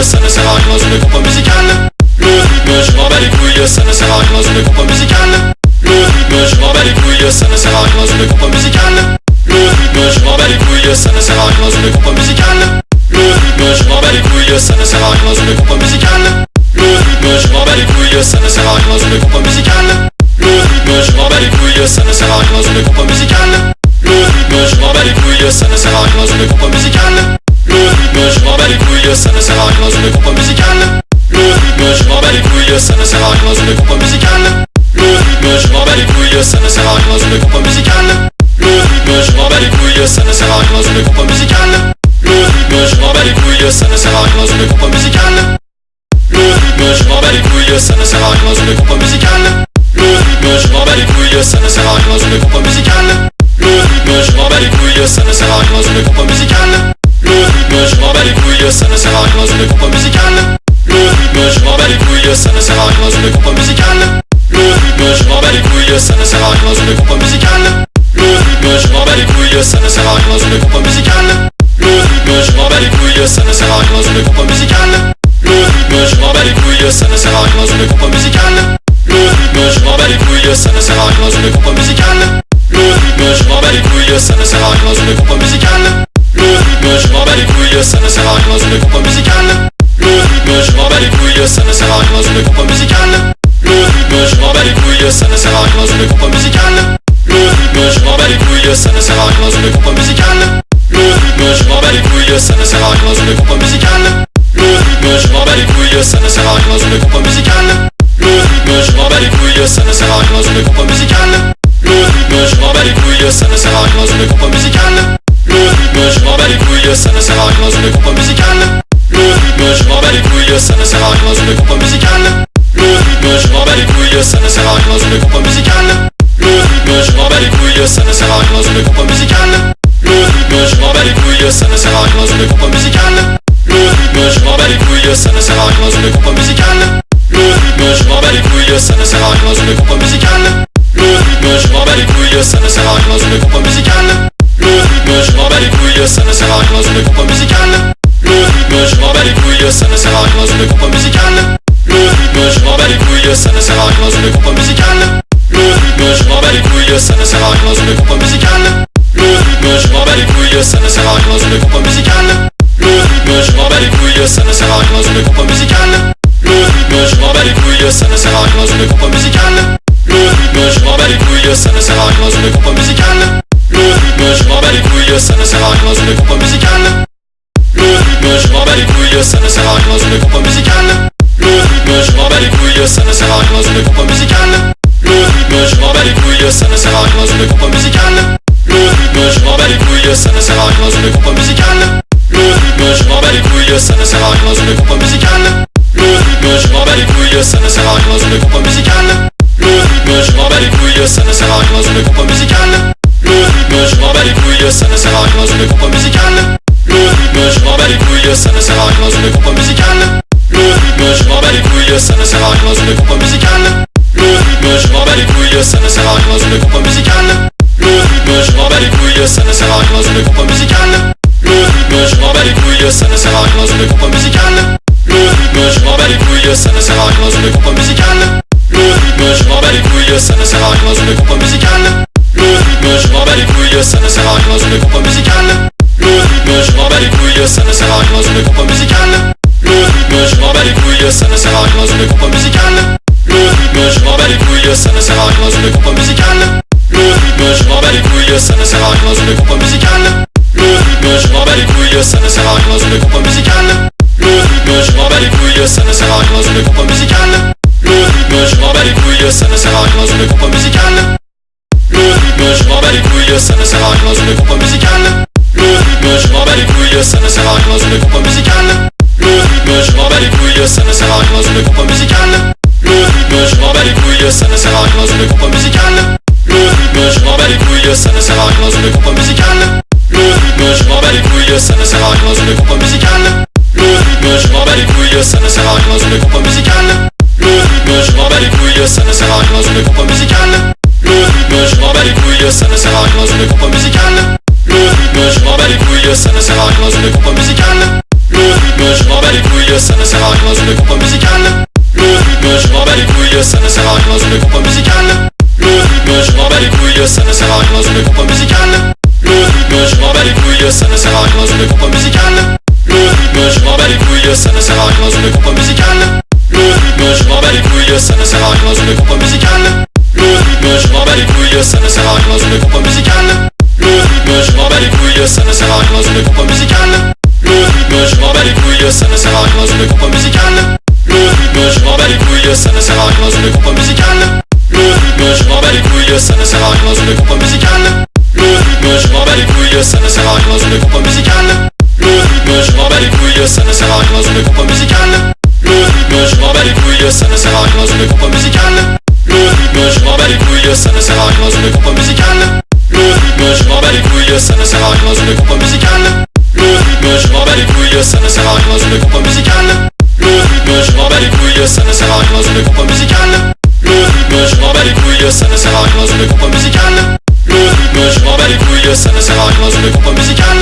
[SPEAKER 1] Couilles, ça ne sert à rien dans une compo musicale. Le rythme, je m'en bats les couilles, ça ne sert à rien dans une compo musicale. Le rythme, je m'en bats les couilles, ça ne sert à rien dans une compo musicale. Le rythme, je m'en bats les couilles, ça ne sert à rien dans une compo musicale. Le rythme, je m'en bats les couilles, ça ne sert à rien dans une compo musicale. Le rythme, je m'en bats les couilles, ça ne sert à rien dans une compo musicale. Le rythme, je m'en bats les couilles, ça ne sert à rien dans une compo musicale. Le rythme, je m'en bats les couilles, ça ne sert à rien dans une compo musicale. Le rythme, je m'en bats les couilles, ça ne sert à rien dans une compo musicale. Le rythme, je m'en bats les couilles, ça ne sert à rien dans une compo musicale. Le rythme, je m'en bats les couilles, ça ne sert à rien dans une compo musicale. Le rythme, je m'en bats les couilles, ça ne sert à rien dans une compo musicale. Le rythme, je m'en bats les couilles, ça ne sert à rien dans une compo musicale. Le rythme, je m'en bats les couilles, ça ne sert à rien dans une compo musicale. Le rythme, je m'en bats les couilles, ça ne sert à rien dans une compo musicale. Le rythme, je m'en bats les couilles, ça ne sert à rien dans une compo musicale. Le rythme, je m'en bats les couilles, ça ne sert à rien dans une compo musicale. Le rythme, je m'en bats les couilles, ça ne sert à rien dans une compo musicale. Le rythme, je m'en bats les couilles, ça ne sert à rien dans une compo musicale. Le rythme, je m'en bats les couilles, ça ne sert à rien dans une compo musicale. Le rythme, je m'en bats les couilles, ça ne sert à rien dans une compo musicale. Le rythme, je m'en bats les couilles, ça ne sert à rien dans une compo musicale. Le rythme, je m'en bats les couilles, ça ne sert à rien dans une compo musicale couilles, ça ne sert à rien dans une compo musicale. Le rythme, je m'en bats les couilles, ça ne sert à rien dans une compo musicale. Le rythme, je m'en bats les couilles, ça ne sert à rien dans une compo musicale. Le rythme, je m'en bats les couilles, ça ne sert à rien dans une compo musicale. Le rythme, je m'en bats les couilles, ça ne sert à rien dans une compo musicale. Le rythme, je m'en bats les couilles, ça ne sert à rien dans une compo musicale. Le rythme, je m'en bats les couilles, ça ne sert à rien dans une compo musicale. Le rythme, je m'en bats les couilles, ça ne sert à rien dans une compo musicale. Couilles, ça ne sert à rien dans une compo. Le rythme, je m'en les couilles, ça ne sert à rien dans une compo musicale. Le rythme, je m'en bats les couilles, ça ne sert à rien dans une compo musicale. Le rythme, je m'en bats les couilles, ça ne sert à rien dans une compo musicale. Le rythme, je m'en bats les couilles, ça ne sert à rien dans une compo musicale. Le rythme, je m'en bats les couilles, ça ne sert à rien dans une compo musicale. Le rythme, je m'en bats les couilles, ça ne sert à rien dans une compo musicale. Le rythme, je. Couilles, ça ne sert à rien dans une compo musicale. Le rythme, je m'en bats les couilles, ça ne sert à rien dans une compo musicale. Le rythme, je m'en bats les couilles, ça ne sert à rien dans une compo musicale. Le rythme, je m'en bats les couilles, ça ne sert à rien dans une compo musicale. Le rythme, je m'en bats les couilles, ça ne sert à rien dans une compo musicale. Le rythme, je m'en bats les couilles, ça ne sert à rien dans une compo musicale. Le rythme, je m'en bats les couilles, ça ne sert à rien dans une compo musicale. Le rythme, je m'en bats les couilles, ça ne sert à rien dans une compo musicale. Ça ne sert à rien dans une compo musicale. Le rythme, je m'en bats les couilles, ça ne sert à rien dans une compo musicale. Le rythme, je m'en bats les couilles, ça ne sert à rien dans une compo musicale. Le rythme, je m'en bats les couilles, ça ne sert à rien dans une compo musicale. Le rythme, je m'en bats les couilles, ça ne sert à rien dans une compo musicale. Le rythme, je m'en bats les couilles, ça ne sert à rien dans une compo musicale. Le rythme, je m'en bats les couilles, ça ne sert à rien dans une compo musicale. Le rythme, je m'en bats les couilles, ça ne sert à rien dans une compo musicale. Bats les couilles, ça ne sert à rien dans une. Le rythme, je m'en les couilles, ça ne sert à rien dans une. Le rythme, je m'en les couilles, ça ne sert à rien dans une compo. Le rythme, je m'en les couilles, ça ne sert à rien dans une. Le rythme, je m'en les couilles, ça ne sert à rien dans une. Le rythme, je m'en les couilles, ça ne sert à rien dans une. Le rythme, je m'en les couilles, ça ne sert à rien dans une. Le rythme, je m'en les couilles, ça ne sert à rien dans une musicale. Couilles, ça ne sert à rien dans une compo musicale. Le rythme, je m'en bats les couilles, ça ne sert à rien dans une compo musicale. Le rythme, je m'en bats les couilles, ça ne sert à rien dans une compo musicale. Le rythme, je m'en bats les couilles, ça ne sert à rien dans une compo musicale. Le rythme, je m'en bats les couilles, ça ne sert à rien dans une compo musicale. Le rythme, je m'en bats les couilles, ça ne sert à rien dans une compo musicale. Le rythme, je m'en bats les couilles, ça ne sert à rien dans une compo musicale. Le rythme, je m'en bats les couilles, ça ne sert à rien dans une compo musicale. Couilles, ça ne sert à rien dans une compo musicale. Le rythme, je m'en bats les couilles, ça ne sert à rien dans une compo musicale. Le rythme, je m'en bats les couilles, ça ne sert à rien dans une compo musicale. Le rythme, je m'en bats les couilles, ça ne sert à rien dans une compo musicale. Le rythme, je m'en bats les couilles, ça ne sert à rien dans une compo musicale. Le rythme, je m'en bats les couilles, ça ne sert à rien dans une compo musicale. Le rythme, je m'en bats les couilles, ça ne sert à rien dans une compo musicale. Le rythme, je m'en bats les couilles, ça ne sert à rien dans une compo musicale. Bats les couilles, ça ne sert à rien dans une compo musicale. Le rythme, je m'en bats les couilles, ça ne sert à rien dans une compo musicale. Le rythme, je m'en bats les couilles, ça ne sert à rien dans une compo musicale. Le rythme, je m'en bats les couilles, ça ne sert à rien dans une compo musicale. Le rythme, je m'en bats les couilles, ça ne sert à rien dans une compo musicale. Le rythme, je m'en bats les couilles, ça ne sert à rien dans une compo musicale. Le rythme, je m'en bats les couilles, ça ne sert à rien dans une compo musicale. Le rythme, je m'en bats les couilles, ça ne sert à rien dans une compo musicale. Couilles, ça ne sert à rien dans une compo musicale. Le rythme, je m'en bats les couilles, ça ne sert à rien dans une compo musicale. Le rythme, je m'en bats les couilles, ça ne sert à rien dans une compo musicale. Le rythme, je m'en bats les couilles, ça ne sert à rien dans une compo musicale. Le rythme, je m'en bats les couilles, ça ne sert à rien dans une compo musicale. Le rythme, je m'en bats les couilles, ça ne sert à rien dans une compo musicale. Le rythme, je m'en bats les couilles, ça ne sert à rien dans une compo musicale. Le rythme, je m'en bats les couilles, ça ne sert à rien dans une compo musicale couilles, ça ne sert. Le rythme, je m'en bats les couilles, ça ne sert à rien dans une compo musicale. Le rythme, je m'en bats les couilles, ça ne sert à rien dans une compo musicale. Le rythme, je m'en bats les couilles, ça ne sert à rien dans une compo musicale. Le rythme, je m'en bats les couilles, ça ne sert à rien dans une compo musicale. Le rythme, je m'en bats les couilles, ça ne sert à rien dans une compo musicale.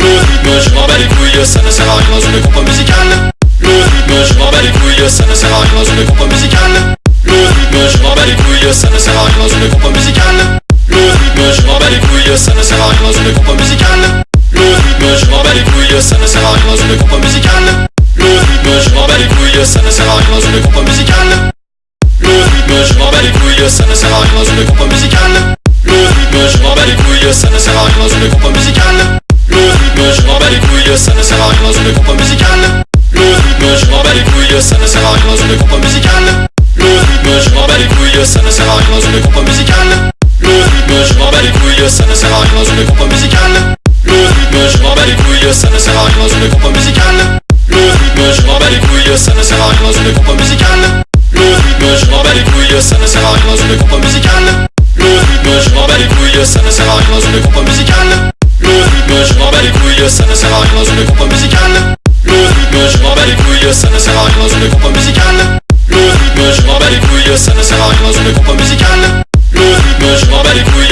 [SPEAKER 1] Le rythme, je m'en bats les couilles, ça ne sert à rien dans une compo musicale. Le rythme, je rythme, je m'en bats les couilles, ça ne sert à rien dans une compo musicale. Le rythme, je m'en bats les couilles, ça ne sert à rien dans une compo musicale. Le rythme, je m'en bats les couilles, ça ne sert à rien dans une compo musicale. Le rythme, je m'en bats les couilles, ça ne sert à rien dans une compo musicale. Le rythme, je m'en bats les couilles, ça ne sert à rien dans une compo musicale. Le rythme, je m'en bats les couilles, ça ne sert à rien dans une compo musicale. Le rythme, je m'en bats les couilles, ça ne sert à rien dans une compo musicale. Le rythme, je m'en bats les couilles, ça ne sert à rien dans une compo musicale ça ne sert à rien dans une compo musicale. Le rythme, je m'en bats les couilles, ça ne sert à rien dans une compo musicale. Le rythme, je m'en bats les couilles, ça ne sert à rien dans une compo musicale. Le rythme, je m'en bats les couilles, ça ne sert à rien dans une compo musicale. Le rythme, je m'en bats les couilles, ça ne sert à rien dans une compo musicale. Le rythme, je m'en bats les couilles, ça ne sert à rien dans une compo musicale. Le rythme, je m'en bats les couilles, ça ne sert à rien dans une compo musicale.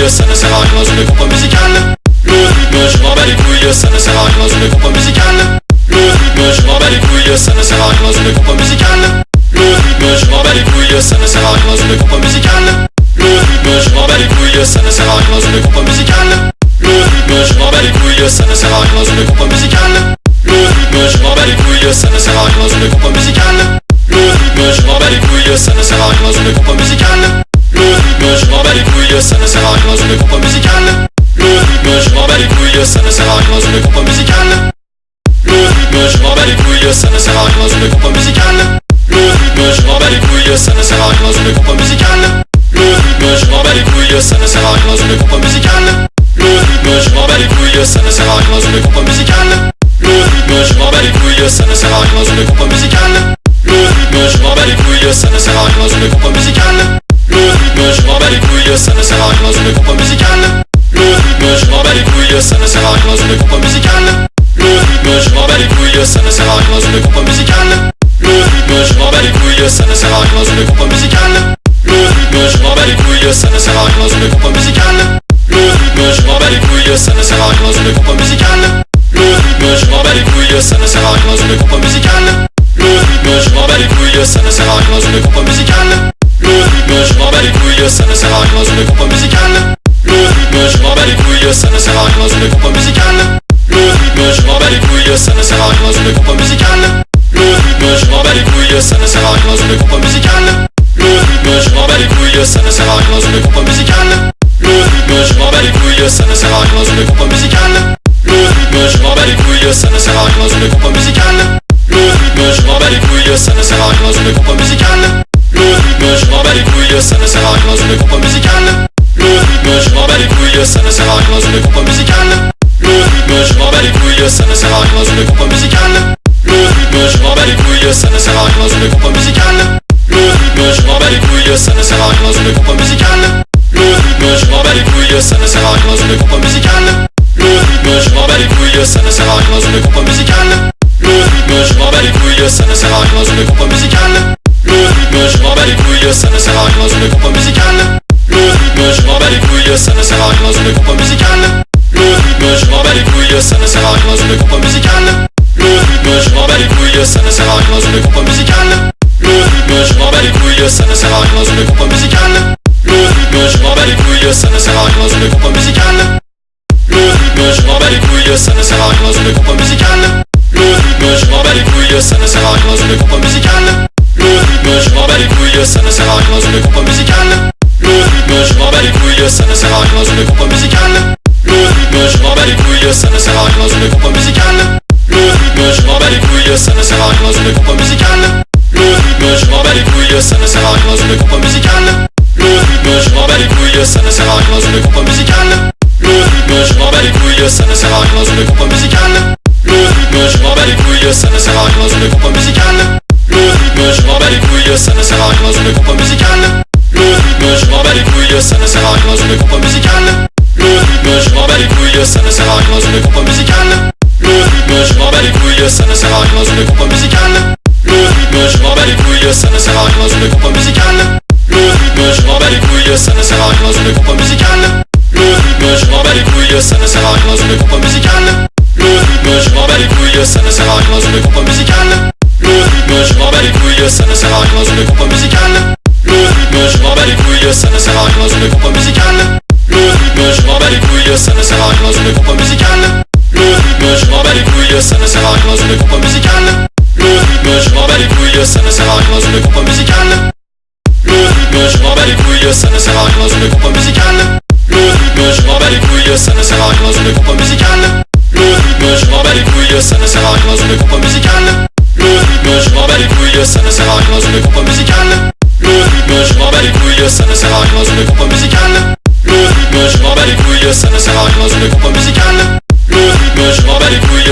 [SPEAKER 1] couilles, ça ne sert à rien dans une compo musicale. Le rythme, je m'en bats les couilles, ça ne sert à rien dans une compo musicale. Le rythme, je m'en bats les couilles, ça ne sert à rien dans une compo musicale. Le rythme, je m'en bats les couilles, ça ne sert à rien dans une compo musicale. Le rythme, je m'en bats les couilles, ça ne sert à rien dans une compo musicale. Le rythme, je m'en bats les couilles, ça ne sert à rien dans une compo musicale. Le rythme, je m'en bats les couilles, ça ne sert à rien dans une compo musicale. Le rythme, je m'en bats les couilles, ça ne sert à rien dans une compo musicale couilles, ça ne sert à rien dans une compo musicale. Le rythme, je m'en bats les couilles, ça ne sert à rien dans une compo musicale. Le rythme, je m'en bats les couilles, ça ne sert à rien dans une compo musicale. Le rythme, je m'en bats les couilles, ça ne sert à rien dans une compo musicale. Le rythme, je m'en bats les couilles, ça ne sert à rien dans une compo musicale. Le rythme, je m'en bats les couilles, ça ne sert à rien dans une compo musicale. Le rythme, je m'en bats les couilles, ça ne sert à rien dans une compo musicale. Le rythme, je m'en bats les couilles, ça ne sert à rien dans une compo musicale couilles, ça ne sert à rien dans une compo musicale. Le rythme, je m'en bats les couilles, ça ne sert à rien dans une compo musicale. Le rythme, je m'en bats les couilles, ça ne sert à rien dans une compo musicale. Le rythme, je m'en bats les couilles, ça ne sert à rien dans une compo musicale. Le rythme, je m'en bats les couilles, ça ne sert à rien dans une compo musicale. Le rythme, je m'en bats les couilles, ça ne sert à rien dans une compo musicale. Le rythme, je m'en bats les couilles, ça ne sert à rien dans une compo musicale. Le rythme, je m'en bats les couilles, ça ne sert à rien dans une compo musicale les couilles, ça ne sert à rien dans une compo musicale. Le rythme, je m'en bats les couilles, ça ne sert à rien dans une compo musicale. Le rythme, je m'en bats les couilles, ça ne sert à rien dans une compo musicale. Le rythme, je m'en bats les couilles, ça ne sert à rien dans une compo musicale. Le rythme, je m'en bats les couilles, ça ne sert à rien dans une compo musicale. Le rythme, je m'en bats les couilles, ça ne sert à rien dans une compo musicale. Le rythme, je m'en bats les couilles, ça ne sert à rien dans une compo musicale. Le rythme, je m'en bats les couilles, ça ne sert à rien couilles, ça ne sert à rien dans une compo musicale. Le rythme, je m'en bats les couilles, ça ne sert à rien dans une compo musicale. Le rythme, je m'en bats les couilles, ça ne sert à rien dans une compo musicale. Le rythme, je m'en bats les couilles, ça ne sert à rien dans une compo musicale. Le rythme, je m'en bats les couilles, ça ne sert à rien dans une compo musicale. Le rythme, je m'en bats les couilles, ça ne sert à rien dans une compo musicale. Le rythme, je m'en bats les couilles, ça ne sert à rien dans une compo musicale. Le rythme, je m'en bats les couilles, ça ne sert à rien dans une compo musicale bats les couilles, ça ne sert à rien dans une compo musicale. Le rythme, je m'en bats les couilles, ça ne sert à rien dans une compo musicale. Le rythme, je m'en bats les couilles, ça ne sert à rien dans une compo musicale. Le rythme, je m'en bats les couilles, ça ne sert à rien dans une compo musicale. Le rythme, je m'en bats les couilles, ça ne sert à rien dans une compo musicale. Le rythme, je m'en bats les couilles, ça ne sert à rien dans une compo musicale. Le rythme, je m'en bats les couilles, ça ne sert à rien dans une compo musicale. Le rythme, je m'en bats les couilles, ça ne sert à rien dans une compo musicale. Le rythme, je m'en bats les couilles, ça ne sert à rien dans une compo musicale. Le rythme, je m'en bats les couilles, ça ne sert à rien dans une compo musicale. Le rythme, je m'en bats les couilles, ça ne sert à rien dans une compo musicale. Le rythme, je m'en bats les couilles, ça ne sert à rien dans une compo musicale. Le rythme, je m'en bats les couilles, ça ne sert à rien dans une compo musicale. Le rythme, je m'en bats les couilles, ça ne sert à rien dans une compo musicale. Le rythme, couilles, ça ne sert à rien dans une compo musicale. Le rythme, je m'en bats les couilles, ça ne sert à rien dans une compo musicale. Le rythme, je m'en bats les couilles, ça ne sert à rien dans une compo musicale. Le rythme, je m'en bats les couilles, ça ne sert à rien dans une compo musicale. Le rythme, je m'en bats les couilles, ça ne sert à rien dans une compo musicale. Le rythme, je m'en bats les couilles, ça ne sert à rien dans une compo musicale. Le rythme, je m'en bats les couilles, ça ne sert à rien dans une compo musicale. Le rythme, je m'en bats les couilles, ça ne sert à rien dans une compo musicale. Couilles, ça ne sert à rien dans une compo musicale. Le rythme, je m'en bats les couilles, ça ne sert à rien dans une compo musicale. Le rythme, je m'en bats les couilles, ça ne sert à rien dans une compo musicale. Le rythme, je m'en bats les couilles, ça ne sert à rien dans une compo musicale. Le rythme, je m'en bats les couilles, ça ne sert à rien dans une compo musicale. Le rythme, je m'en bats les couilles, ça ne sert à rien dans une compo musicale. Le rythme, je m'en bats les couilles, ça ne sert à rien dans une compo musicale. Le rythme, je m'en bats les couilles, ça ne sert à rien dans une compo musicale.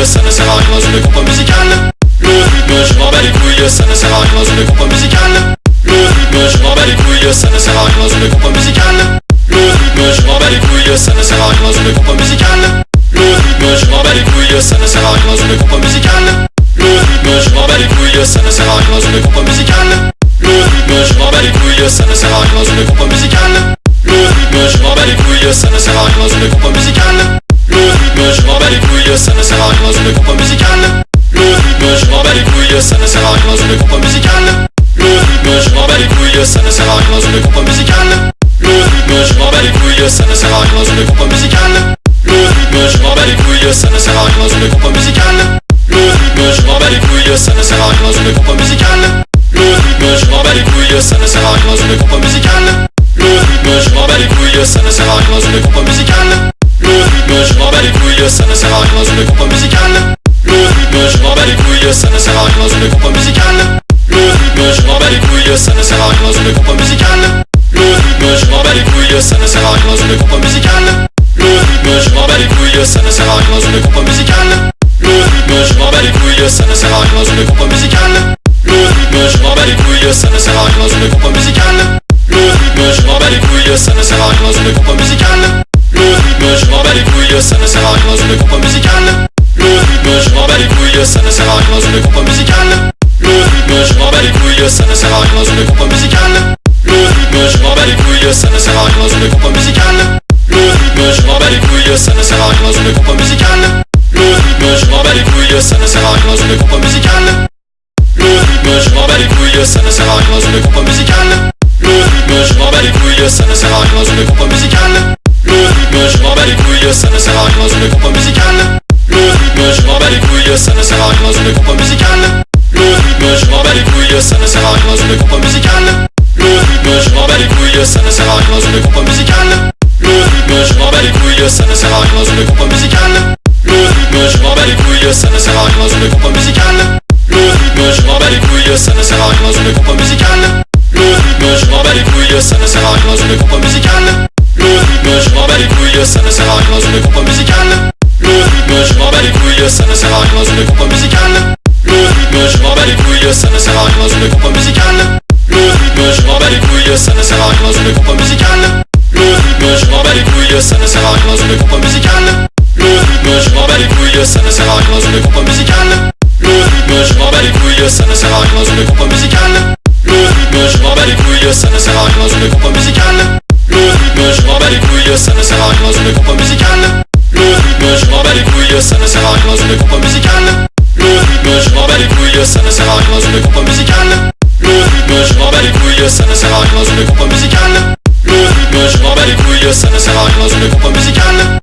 [SPEAKER 1] Couilles, ça ne sert à rien dans une compo musicale. Le rythme, je m'en bats les couilles, ça ne sert à rien dans une compo musicale. Le rythme, je m'en bats les couilles, ça ne sert à rien dans une compo musicale. Le rythme, je m'en bats les couilles, ça ne sert à rien dans une compo musicale. Le rythme, je m'en bats les couilles, ça ne sert à rien dans une compo musicale. Le rythme, je m'en bats les couilles, ça ne sert à rien dans une compo musicale. Le rythme, je m'en bats les couilles, ça ne sert à rien dans une compo musicale. Le rythme, je m'en bats les couilles, ça ne sert à rien dans une compo musicale. Le rythme, je m'en bats les couilles, ça ne sert à rien dans une compo musicale. Le rythme, je m'en bats les couilles, ça ne sert à rien dans une compo musicale. Le rythme, je m'en bats les couilles, ça ne sert à rien dans une compo musicale. Le rythme, je m'en bats les couilles, ça ne sert à rien dans une compo musicale. Le rythme, je m'en bats les couilles, ça ne sert à rien dans une compo musicale. Le rythme, je m'en bats les couilles, ça ne sert à rien dans une compo musicale. Le rythme, je m'en bats les couilles, ça ne sert à rien dans une compo musicale. Ça ne sert à rien dans une compo musicale. Le rythme, je m'en bats les couilles, ça ne sert à rien dans une compo musicale. Le rythme, je m'en bats les couilles, ça ne sert à rien dans une compo musicale. Le rythme, je m'en bats les couilles, ça ne sert à rien dans une compo musicale. Le rythme, je m'en bats les couilles, ça ne sert à rien dans une compo musicale. Le rythme, je m'en bats les couilles, ça ne sert à rien dans une compo musicale. Le rythme, je m'en bats les couilles, ça ne sert à rien dans une compo musicale. Le rythme, je m'en bats les couilles, ça ne sert à rien dans une compo musicale. Bats les couilles, ça ne sert à rien dans une compo musicale. Le rythme, je m'en bats les couilles, ça ne sert à rien dans une compo musicale. Le rythme, je m'en bats les couilles, ça ne sert à rien dans une compo musicale. Le rythme, je m'en bats les couilles, ça ne sert à rien dans une compo musicale. Le rythme, je m'en bats les couilles, ça ne sert à rien dans une compo musicale. Le rythme, je m'en bats les couilles, ça ne sert à rien dans une compo musicale. Le rythme, je m'en bats les couilles, ça ne sert à rien dans une compo musicale. Le rythme, je m'en bats les couilles, ça ne sert à rien dans une compo musicale. Le rythme, je m'en bats les couilles, ça ne sert à rien dans une compo musicale. Le rythme, je m'en bats les couilles, ça ne sert à rien dans une compo musicale. Le rythme, je m'en bats les couilles, ça ne sert à rien dans une compo musicale. Le rythme, je m'en bats les couilles, ça ne sert à rien dans une compo musicale. Le rythme, je m'en bats les couilles, ça ne sert à rien dans une compo musicale. Le rythme, je m'en bats les couilles, ça ne sert à rien dans une compo musicale. Le rythme, je m'en bats les couilles, ça ne sert à rien dans une compo musicale. Le rythme, je m'en bats les couilles, ça ne sert à rien dans une compo musicale. Le rythme, je m'en bats les couilles, ça ne sert à rien dans une compo musicale. Le rythme, je m'en bats les couilles, ça ne sert à rien dans une compo musicale. Le rythme, je m'en bats les couilles, ça ne sert à rien dans une compo musicale. Le rythme, je m'en bats les couilles, ça ne sert à rien dans une compo musicale. Le rythme, je m'en bats les couilles, ça ne sert à rien dans une compo musicale. Le rythme, je m'en bats les couilles, ça ne sert à rien dans une compo musicale. Le rythme, je m'en bats les couilles, ça ne sert à rien dans une compo musicale. Le rythme, je m'en bats les couilles, ça ne sert à rien dans une compo musicale. Bats les couilles, ça ne sert à rien dans une compo musicale. Le rythme, je m'en bats les couilles, ça ne sert à rien dans une compo musicale. Le rythme, je m'en bats les couilles, ça ne sert à rien dans une compo musicale.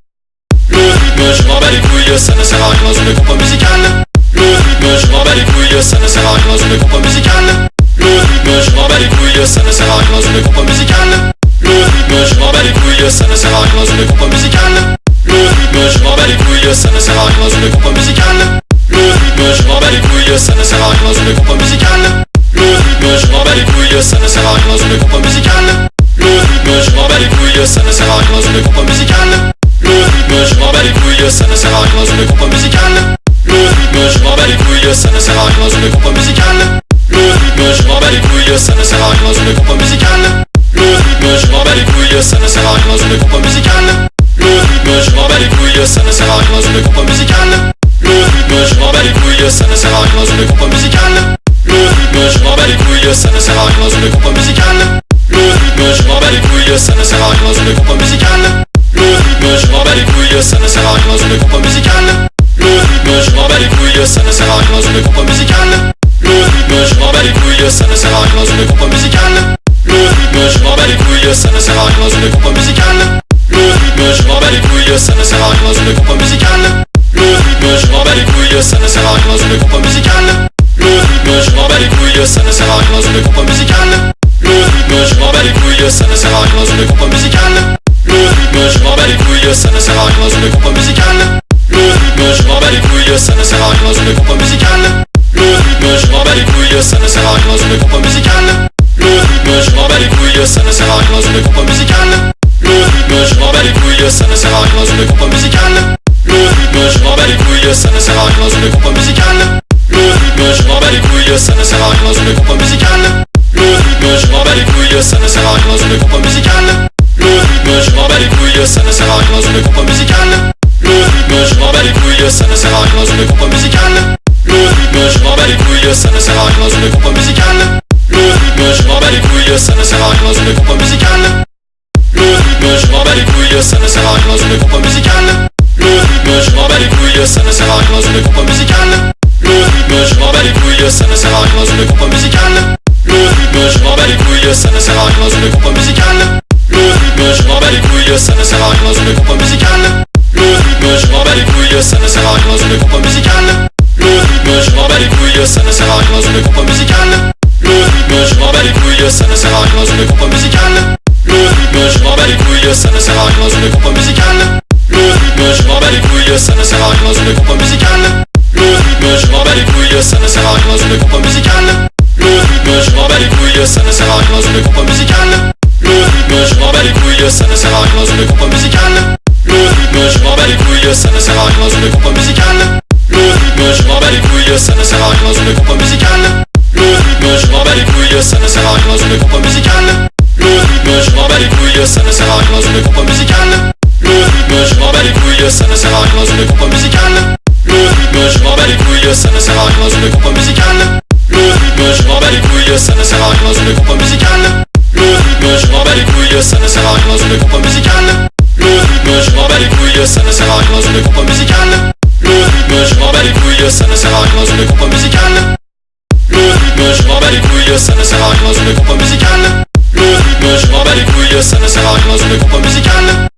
[SPEAKER 1] Le rythme, je m'en bats les couilles, ça ne sert à rien dans une compo musicale. Le rythme, je m'en bats les couilles, ça ne sert à rien dans une compo musicale. Le rythme, je m'en bats les couilles, ça ne sert à rien dans une compo musicale. Le rythme, je m'en bats les couilles, ça ne sert à rien dans une compo musicale. Le rythme, je m'en bats les couilles, ça ne sert à rien dans une compo musicale. Le rythme, je m'en bats les couilles, ça ne sert à rien dans une compo musicale. Le rythme, je m'en bats les couilles, ça ne sert à rien dans une compo musicale. Le rythme, je m'en bats les couilles, ça ne sert à rien dans une compo musicale. Le rythme, je m'en bats les couilles, ça ne sert à rien dans une compo musicale. Le rythme, je m'en bats les couilles, ça ne sert à rien dans une compo musicale. Le rythme, je m'en bats les couilles, ça ne sert à rien dans une compo musicale. Le rythme, je m'en bats les couilles, ça ne sert à rien dans une compo musicale. Le rythme, je m'en bats les couilles, ça ne sert à rien dans une compo musicale. Le rythme, je m'en bats les couilles, ça ne sert à rien dans une compo musicale. Le rythme, je m'en bats les couilles, ça ne sert à rien dans une compo musicale. Le rythme, je m'en bats les couilles, ça ne sert à rien dans une compo musicale. Le rythme, je m'en bats les couilles, ça ne sert à rien dans une compo musicale. Le rythme, je m'en bats les couilles, ça ne sert à rien dans une compo musicale. Le rythme, je m'en bats les couilles, ça ne sert à rien dans une compo musicale. Le rythme, je m'en bats les couilles, ça ne sert à rien dans une compo musicale. Le rythme, je m'en bats les couilles ça ne sert à rien dans une compo musicale. Le rythme, je m'en bats les couilles, ça ne sert à rien dans une compo musicale. Le rythme, je m'en bats les couilles, ça ne sert à rien dans une compo musicale. Le rythme, je m'en bats les couilles, ça ne sert à rien dans une compo musicale. Le rythme, je m'en bats les couilles, ça ne sert à rien dans une compo musicale. Le rythme, je m'en bats les couilles, ça ne sert à rien dans une compo musicale. Le rythme, je m'en bats les couilles, ça ne sert à rien dans une compo musicale. Le rythme, je m'en bats les couilles, ça ne sert à rien dans une compo musicale couilles, ça ne Le rythme, je m'en bats les couilles, ça ne sert à rien dans une compo musicale. Le rythme, je m'en bats les couilles, ça ne sert à rien dans une compo musicale. Le rythme, je m'en bats les couilles, ça ne sert à rien dans une compo musicale. Le rythme, je m'en bats les couilles, ça ne sert à rien dans une compo musicale. Le rythme, je m'en bats les couilles, ça ne sert à rien dans une compo musicale. Le rythme, je m'en bats les couilles, ça ne sert à rien dans une Le rythme, musicale couilles, ça ne sert à rien dans une compo musicale. Le rythme, je m'en bats les couilles, ça ne sert à rien dans une compo musicale. Le rythme, je m'en bats les couilles, ça ne sert à rien dans une compo musicale. Le rythme, je m'en bats les couilles, ça ne sert à rien dans une compo musicale. Le rythme, je m'en bats les couilles, ça ne sert à rien dans une compo musicale. Le rythme, je m'en bats les couilles, ça ne sert à rien dans une compo musicale. Le rythme, je m'en bats les couilles, ça ne sert à rien dans une compo musicale. Le rythme, je m'en bats les couilles, ça ne sert à rien dans une compo musicale ça ne sert à rien dans une compo musicale. Le rythme, je m'en bats les couilles, ça ne sert à rien dans une compo musicale. Le rythme, je m'en bats les couilles, ça ne sert à rien dans une compo musicale. Le rythme, je m'en bats les couilles, ça ne sert à rien dans une compo musicale. Le rythme, je m'en bats les couilles, ça ne sert à rien dans une compo musicale. Le rythme, je m'en bats les couilles, ça ne sert à rien dans une compo musicale. Le rythme, je m'en bats les couilles, ça ne sert à rien dans une compo musicale. Le rythme, je m'en bats les couilles, ça ne sert à rien dans une compo musicale ça ne sert à rien dans une compo musicale. Le rythme, je m'en bats les couilles, ça ne sert à rien dans une compo musicale. Le rythme, je m'en bats les couilles, ça ne sert à rien dans une compo musicale. Le rythme, je m'en bats les couilles, ça ne sert à rien dans une compo musicale. Le rythme, je m'en bats les couilles, ça ne sert à rien dans une compo musicale. Le rythme, je m'en bats les couilles, ça ne sert à rien dans une compo musicale. Le rythme, je m'en bats les couilles, ça ne sert à rien dans une compo musicale. Le rythme, je m'en bats les couilles, ça ne sert à rien dans une compo musicale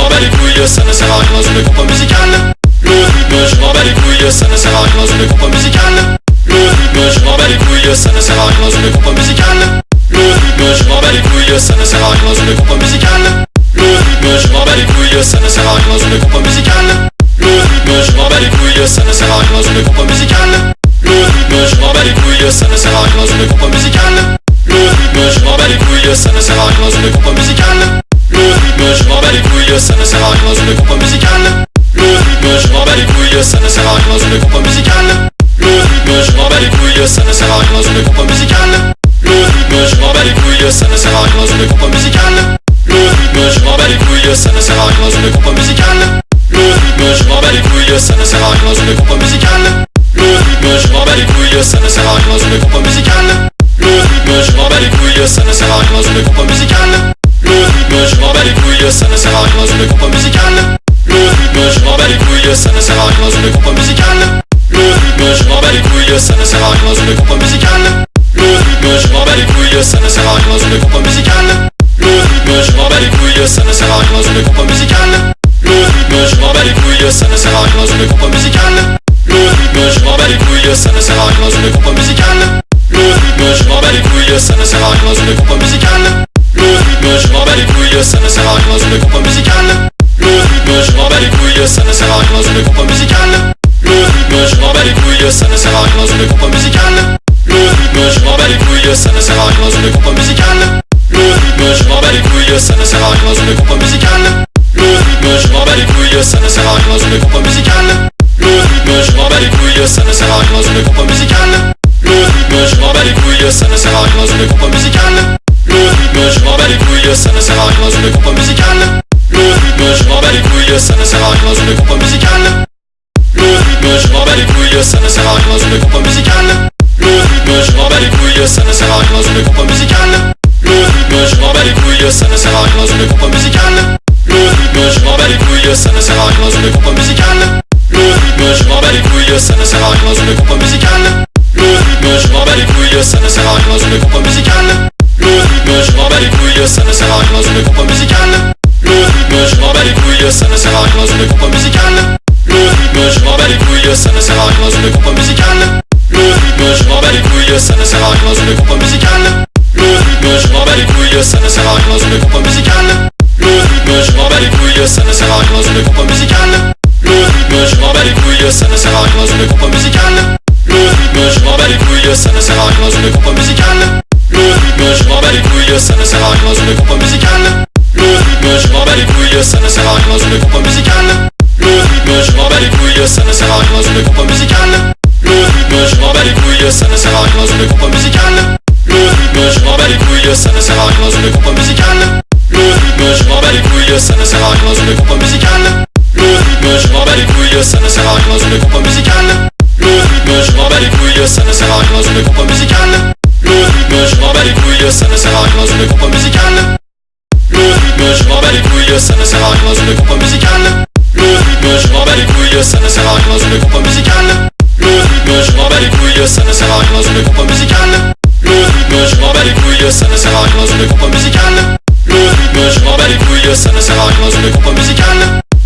[SPEAKER 1] m'en bats les couilles, ça ne sert à rien dans une compo musicale. Le rythme, je m'en bats les couilles, ça ne sert à rien dans une compo musicale. Le rythme, je m'en bats les couilles, ça ne sert à rien dans une compo musicale. Le rythme, je m'en bats les couilles, ça ne sert à rien dans une compo musicale. Le rythme, je m'en bats les couilles, ça ne sert à rien dans une compo musicale. Le rythme, je m'en bats les couilles, ça ne sert à rien dans une compo musicale. Le rythme, je m'en bats les couilles, ça ne sert à rien dans une compo musicale. Le rythme, je m'en bats les couilles, ça ne sert à rien dans une compo musicale. Le rythme, je m'en bats les couilles, ça ne sert à rien dans une compo musicale. Le rythme, je m'en bats les couilles, ça ne sert à rien dans une compo musicale. Le rythme, je m'en bats les couilles, ça ne sert à rien dans une compo musicale. Le rythme, je m'en bats les couilles, ça ne sert à rien dans une compo musicale. Le rythme, je m'en bats les couilles, ça ne sert à rien dans une compo musicale. Le rythme, je m'en bats les couilles, ça ne sert à rien dans une compo musicale. Le rythme, je m'en bats les couilles, ça ne sert à rien dans une compo musicale. Le rythme, je m'en bats les couilles, ça ne sert à rien dans une compo musicale. Le rythme, je m'en bats les couilles, ça ne sert à rien dans une compo musicale. Le rythme, je m'en bats les couilles, ça ne sert à rien dans une compo musicale. Le rythme, je m'en bats les couilles, ça ne sert à rien dans une compo musicale. Le rythme, je m'en bats les couilles, ça ne sert à rien dans une compo musicale. Le rythme, je m'en bats les couilles, ça ne sert à rien dans une compo musicale. Le rythme, je m'en bats les couilles, ça ne sert à rien dans une compo musicale. Le rythme, je m'en bats les couilles, ça ne sert à rien dans une compo musicale. Le rythme, je m'en bats les couilles, ça ne sert à rien dans une compo musicale. Le rythme, je m'en bats les couilles, ça ne sert à rien dans une compo musicale. Le rythme, je m'en bats les couilles, ça ne sert à rien dans une compo musicale. Le rythme, je m'en bats les couilles, ça ne sert à rien dans une compo musicale. Le rythme, je m'en bats les couilles, ça ne sert à rien dans une compo musicale. Le rythme, je m'en bats les couilles, ça ne sert à rien dans une compo musicale. Le rythme, je m'en bats les couilles, ça ne sert à rien dans une compo musicale. Le rythme, je m'en bats les couilles, ça ne sert à rien dans une compo musicale. Le rythme, je m'en bats les couilles, ça ne sert à rien dans une compo musicale. Le rythme, je m'en bats les couilles, ça ne sert à rien dans une compo musicale. Le rythme, je m'en bats les couilles, ça ne sert à rien dans une compo musicale. Le rythme, je m'en bats les couilles, ça ne sert à rien dans une compo musicale. Le rythme, je m'en bats les couilles, ça ne sert à rien dans une compo musicale. Le rythme, je m'en bats les couilles, ça ne sert à rien dans une compo musicale. Le rythme, je m'en bats les couilles, ça ne sert à rien dans une compo musicale. Le rythme, je m'en bats les couilles, couilles, ça ne sert à rien dans une compo musicale. Le rythme, je m'en bats les couilles, ça ne sert à rien dans une compo musicale couilles, ça ne sert à rien dans une compo musicale. Le rythme, je m'en bats les couilles, ça ne sert à rien dans une compo musicale. Le rythme, je m'en bats les couilles, ça ne sert à rien dans une compo musicale. Le rythme, je m'en bats les couilles, ça ne sert à rien dans une compo musicale. Le rythme, je m'en bats les couilles, ça ne sert à rien dans une compo musicale. Le rythme, je m'en bats les couilles, ça ne sert à rien dans une compo musicale. Le rythme, je m'en bats les couilles, ça ne sert à rien dans une compo musicale. Le rythme, je m'en bats les couilles, ça ne sert à rien dans une compo musicale je m'en bats les couilles, ça ne sert à rien dans une compo musicale. Le rythme, je m'en bats les couilles, ça ne sert à rien dans une compo musicale. Le rythme, je m'en bats les couilles, ça ne sert à rien dans une compo musicale. Le rythme, je m'en bats les couilles, ça ne sert à rien dans une compo musicale. Le rythme, je m'en bats les couilles, ça ne sert à rien dans une compo musicale. Le rythme, je m'en bats les couilles, ça ne sert à rien dans une compo musicale. Le rythme, je m'en bats les couilles, ça ne sert à rien dans une compo musicale. Le rythme, je m'en bats les couilles, ça ne sert à rien dans une compo musicale. Le rythme, je m'en bats les couilles, ça ne sert à rien dans une compo musicale. Le rythme, je m'en bats les couilles, ça ne sert à rien dans une compo musicale. Le rythme, je m'en bats les couilles, ça ne sert à rien dans une compo musicale. Le rythme, je m'en bats les couilles, ça ne sert à rien dans une compo musicale. Le rythme, je m'en bats les couilles, ça ne sert à rien dans une compo musicale. Le rythme, je m'en bats les couilles, ça ne sert à rien dans une compo musicale.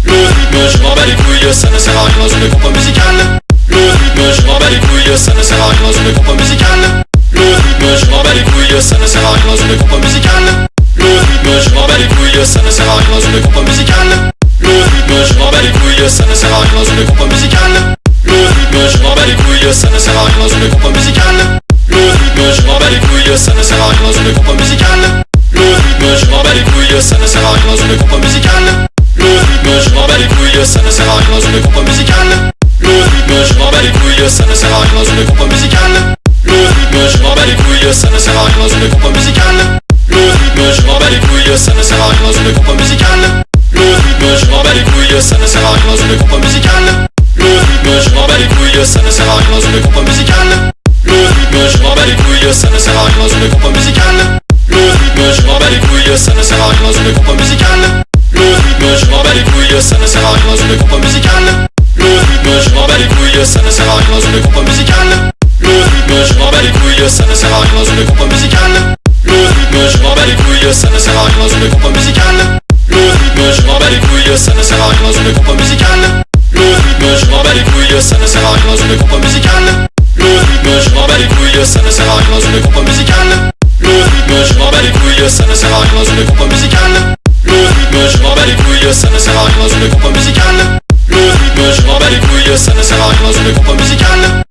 [SPEAKER 1] Le rythme, je m'en bats les couilles, ça ne sert à rien dans une compo musicale. Le rythme, je m'en bats les couilles, ça ne sert à rien dans une compo musicale couilles, ça ne sert à rien dans une compo musicale. Le rythme, je m'en bats les couilles, ça ne sert à rien dans une compo musicale. Le rythme, je m'en bats les couilles, ça ne sert à rien dans une compo musicale. Le rythme, je m'en bats les couilles, ça ne sert à rien dans une compo musicale. Le rythme, je m'en bats les couilles, ça ne sert à rien dans une compo musicale. Le rythme, je m'en bats les couilles, ça ne sert à rien dans une compo musicale. Le rythme, je m'en bats les couilles, ça ne sert à rien dans une compo musicale. Le rythme, je m'en bats les couilles, ça ne sert à rien dans une compo musicale. Le rythme, je m'en bats les couilles, ça ne sert à rien dans une compo musicale. Le rythme, je m'en bats les couilles, ça ne sert à rien dans une compo musicale. Le rythme, je m'en bats les couilles, ça ne sert à rien dans une compo musicale. Le rythme, je m'en bats les couilles, ça ne sert à rien dans une compo musicale. Le rythme, je m'en bats les couilles, ça ne sert à rien dans une compo musicale. Le rythme, je m'en bats les couilles, ça ne sert à rien dans une compo musicale. Le rythme, je m'en bats les couilles, ça ne sert à rien dans une compo musicale. Le rythme, je m'en bats les couilles, ça ne sert à rien dans une compo musicale couilles, ça ne sert à rien dans une compo musicale. Le rythme, je m'en bats les couilles, ça ne sert à rien dans une compo musicale. Le rythme, je m'en bats les couilles, ça ne sert à rien dans une compo musicale. Le rythme, je m'en bats les couilles, ça ne sert à rien dans une compo musicale. Le rythme, je m'en bats les couilles, ça ne sert à rien dans une compo musicale. Le rythme, je m'en bats les couilles, ça ne sert à rien dans une compo musicale. Le rythme, je m'en bats les couilles, ça ne sert à rien dans une compo musicale. Le rythme, je m'en bats les couilles, ça ne sert à rien dans une compo musicale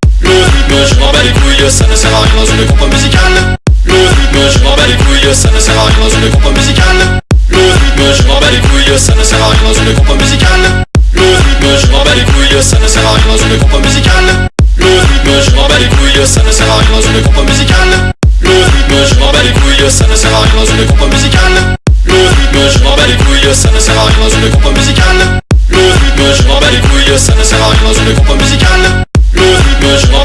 [SPEAKER 1] bats les couilles, ça ne sert à rien dans une compo musicale. Le rythme, je m'en bats les couilles, ça ne sert à rien dans une compo musicale. Le rythme, je m'en bats les couilles, ça ne sert à rien dans une compo musicale. Le rythme, je m'en bats les couilles, ça ne sert à rien dans une compo musicale. Le rythme, je m'en bats les couilles, ça ne sert à rien dans une compo musicale. Le rythme, je m'en bats les couilles, ça ne sert à rien dans une compo musicale. Le rythme, je m'en bats les couilles, ça ne sert à rien dans une compo musicale. Le rythme, je m'en bats les couilles, ça ne sert à rien dans une compo musicale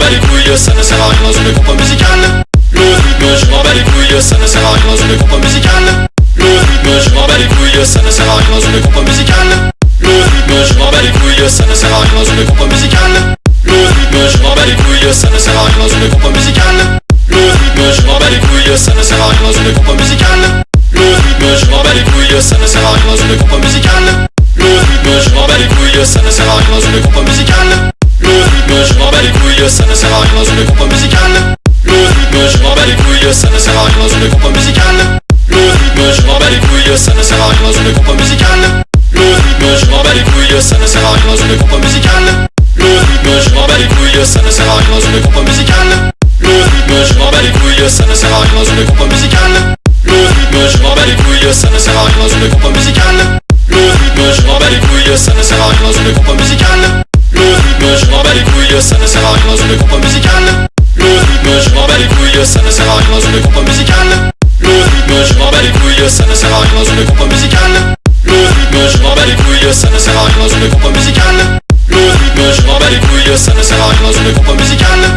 [SPEAKER 1] bats les couilles, ça ne sert à rien dans une compo musicale. Le rythme, je m'en bats les couilles, ça ne sert à rien dans une compo musicale. Le rythme, je m'en bats les couilles, ça ne sert à rien dans une compo musicale. Le rythme, je m'en bats les couilles, ça ne sert à rien dans une compo musicale. Le rythme, je m'en bats les couilles, ça ne sert à rien dans une compo musicale. Le rythme, je m'en bats les couilles, ça ne sert à rien dans une compo musicale. Le rythme, je m'en bats les couilles, ça ne sert à rien dans une compo musicale. Le rythme, je m'en bats les couilles, ça ne sert à rien dans une compo musicale bats les couilles, ça ne sert à rien dans une compo musicale Le rythme, je m'en bats les couilles, ça ne sert à rien dans une compo musicale Le rythme, je m'en bats les couilles, ça ne sert à rien dans une compo musicale Le rythme, je m'en bats les couilles, ça ne sert à rien dans une compo musicale Le rythme, je m'en bats les couilles, ça ne sert à rien dans une compo musicale Le rythme, je m'en bats les couilles, ça ne sert à rien dans une compo musicale Le rythme, je m'en bats les couilles, ça ne sert à rien dans une compo musicale Le rythme, je m'en bats les couilles, ça ne sert à rien dans une compo musicale les couilles, ça ne sert à rien dans une compo musicale. Le rythme, je m'en bats les couilles, ça ne sert à rien dans une compo musicale. Le rythme, je m'en bats les couilles, ça ne sert à rien dans une compo musicale. Le rythme, je m'en bats les couilles, ça ne sert à rien dans une compo musicale. Le rythme, je m'en bats les couilles, ça ne sert à rien dans une compo musicale.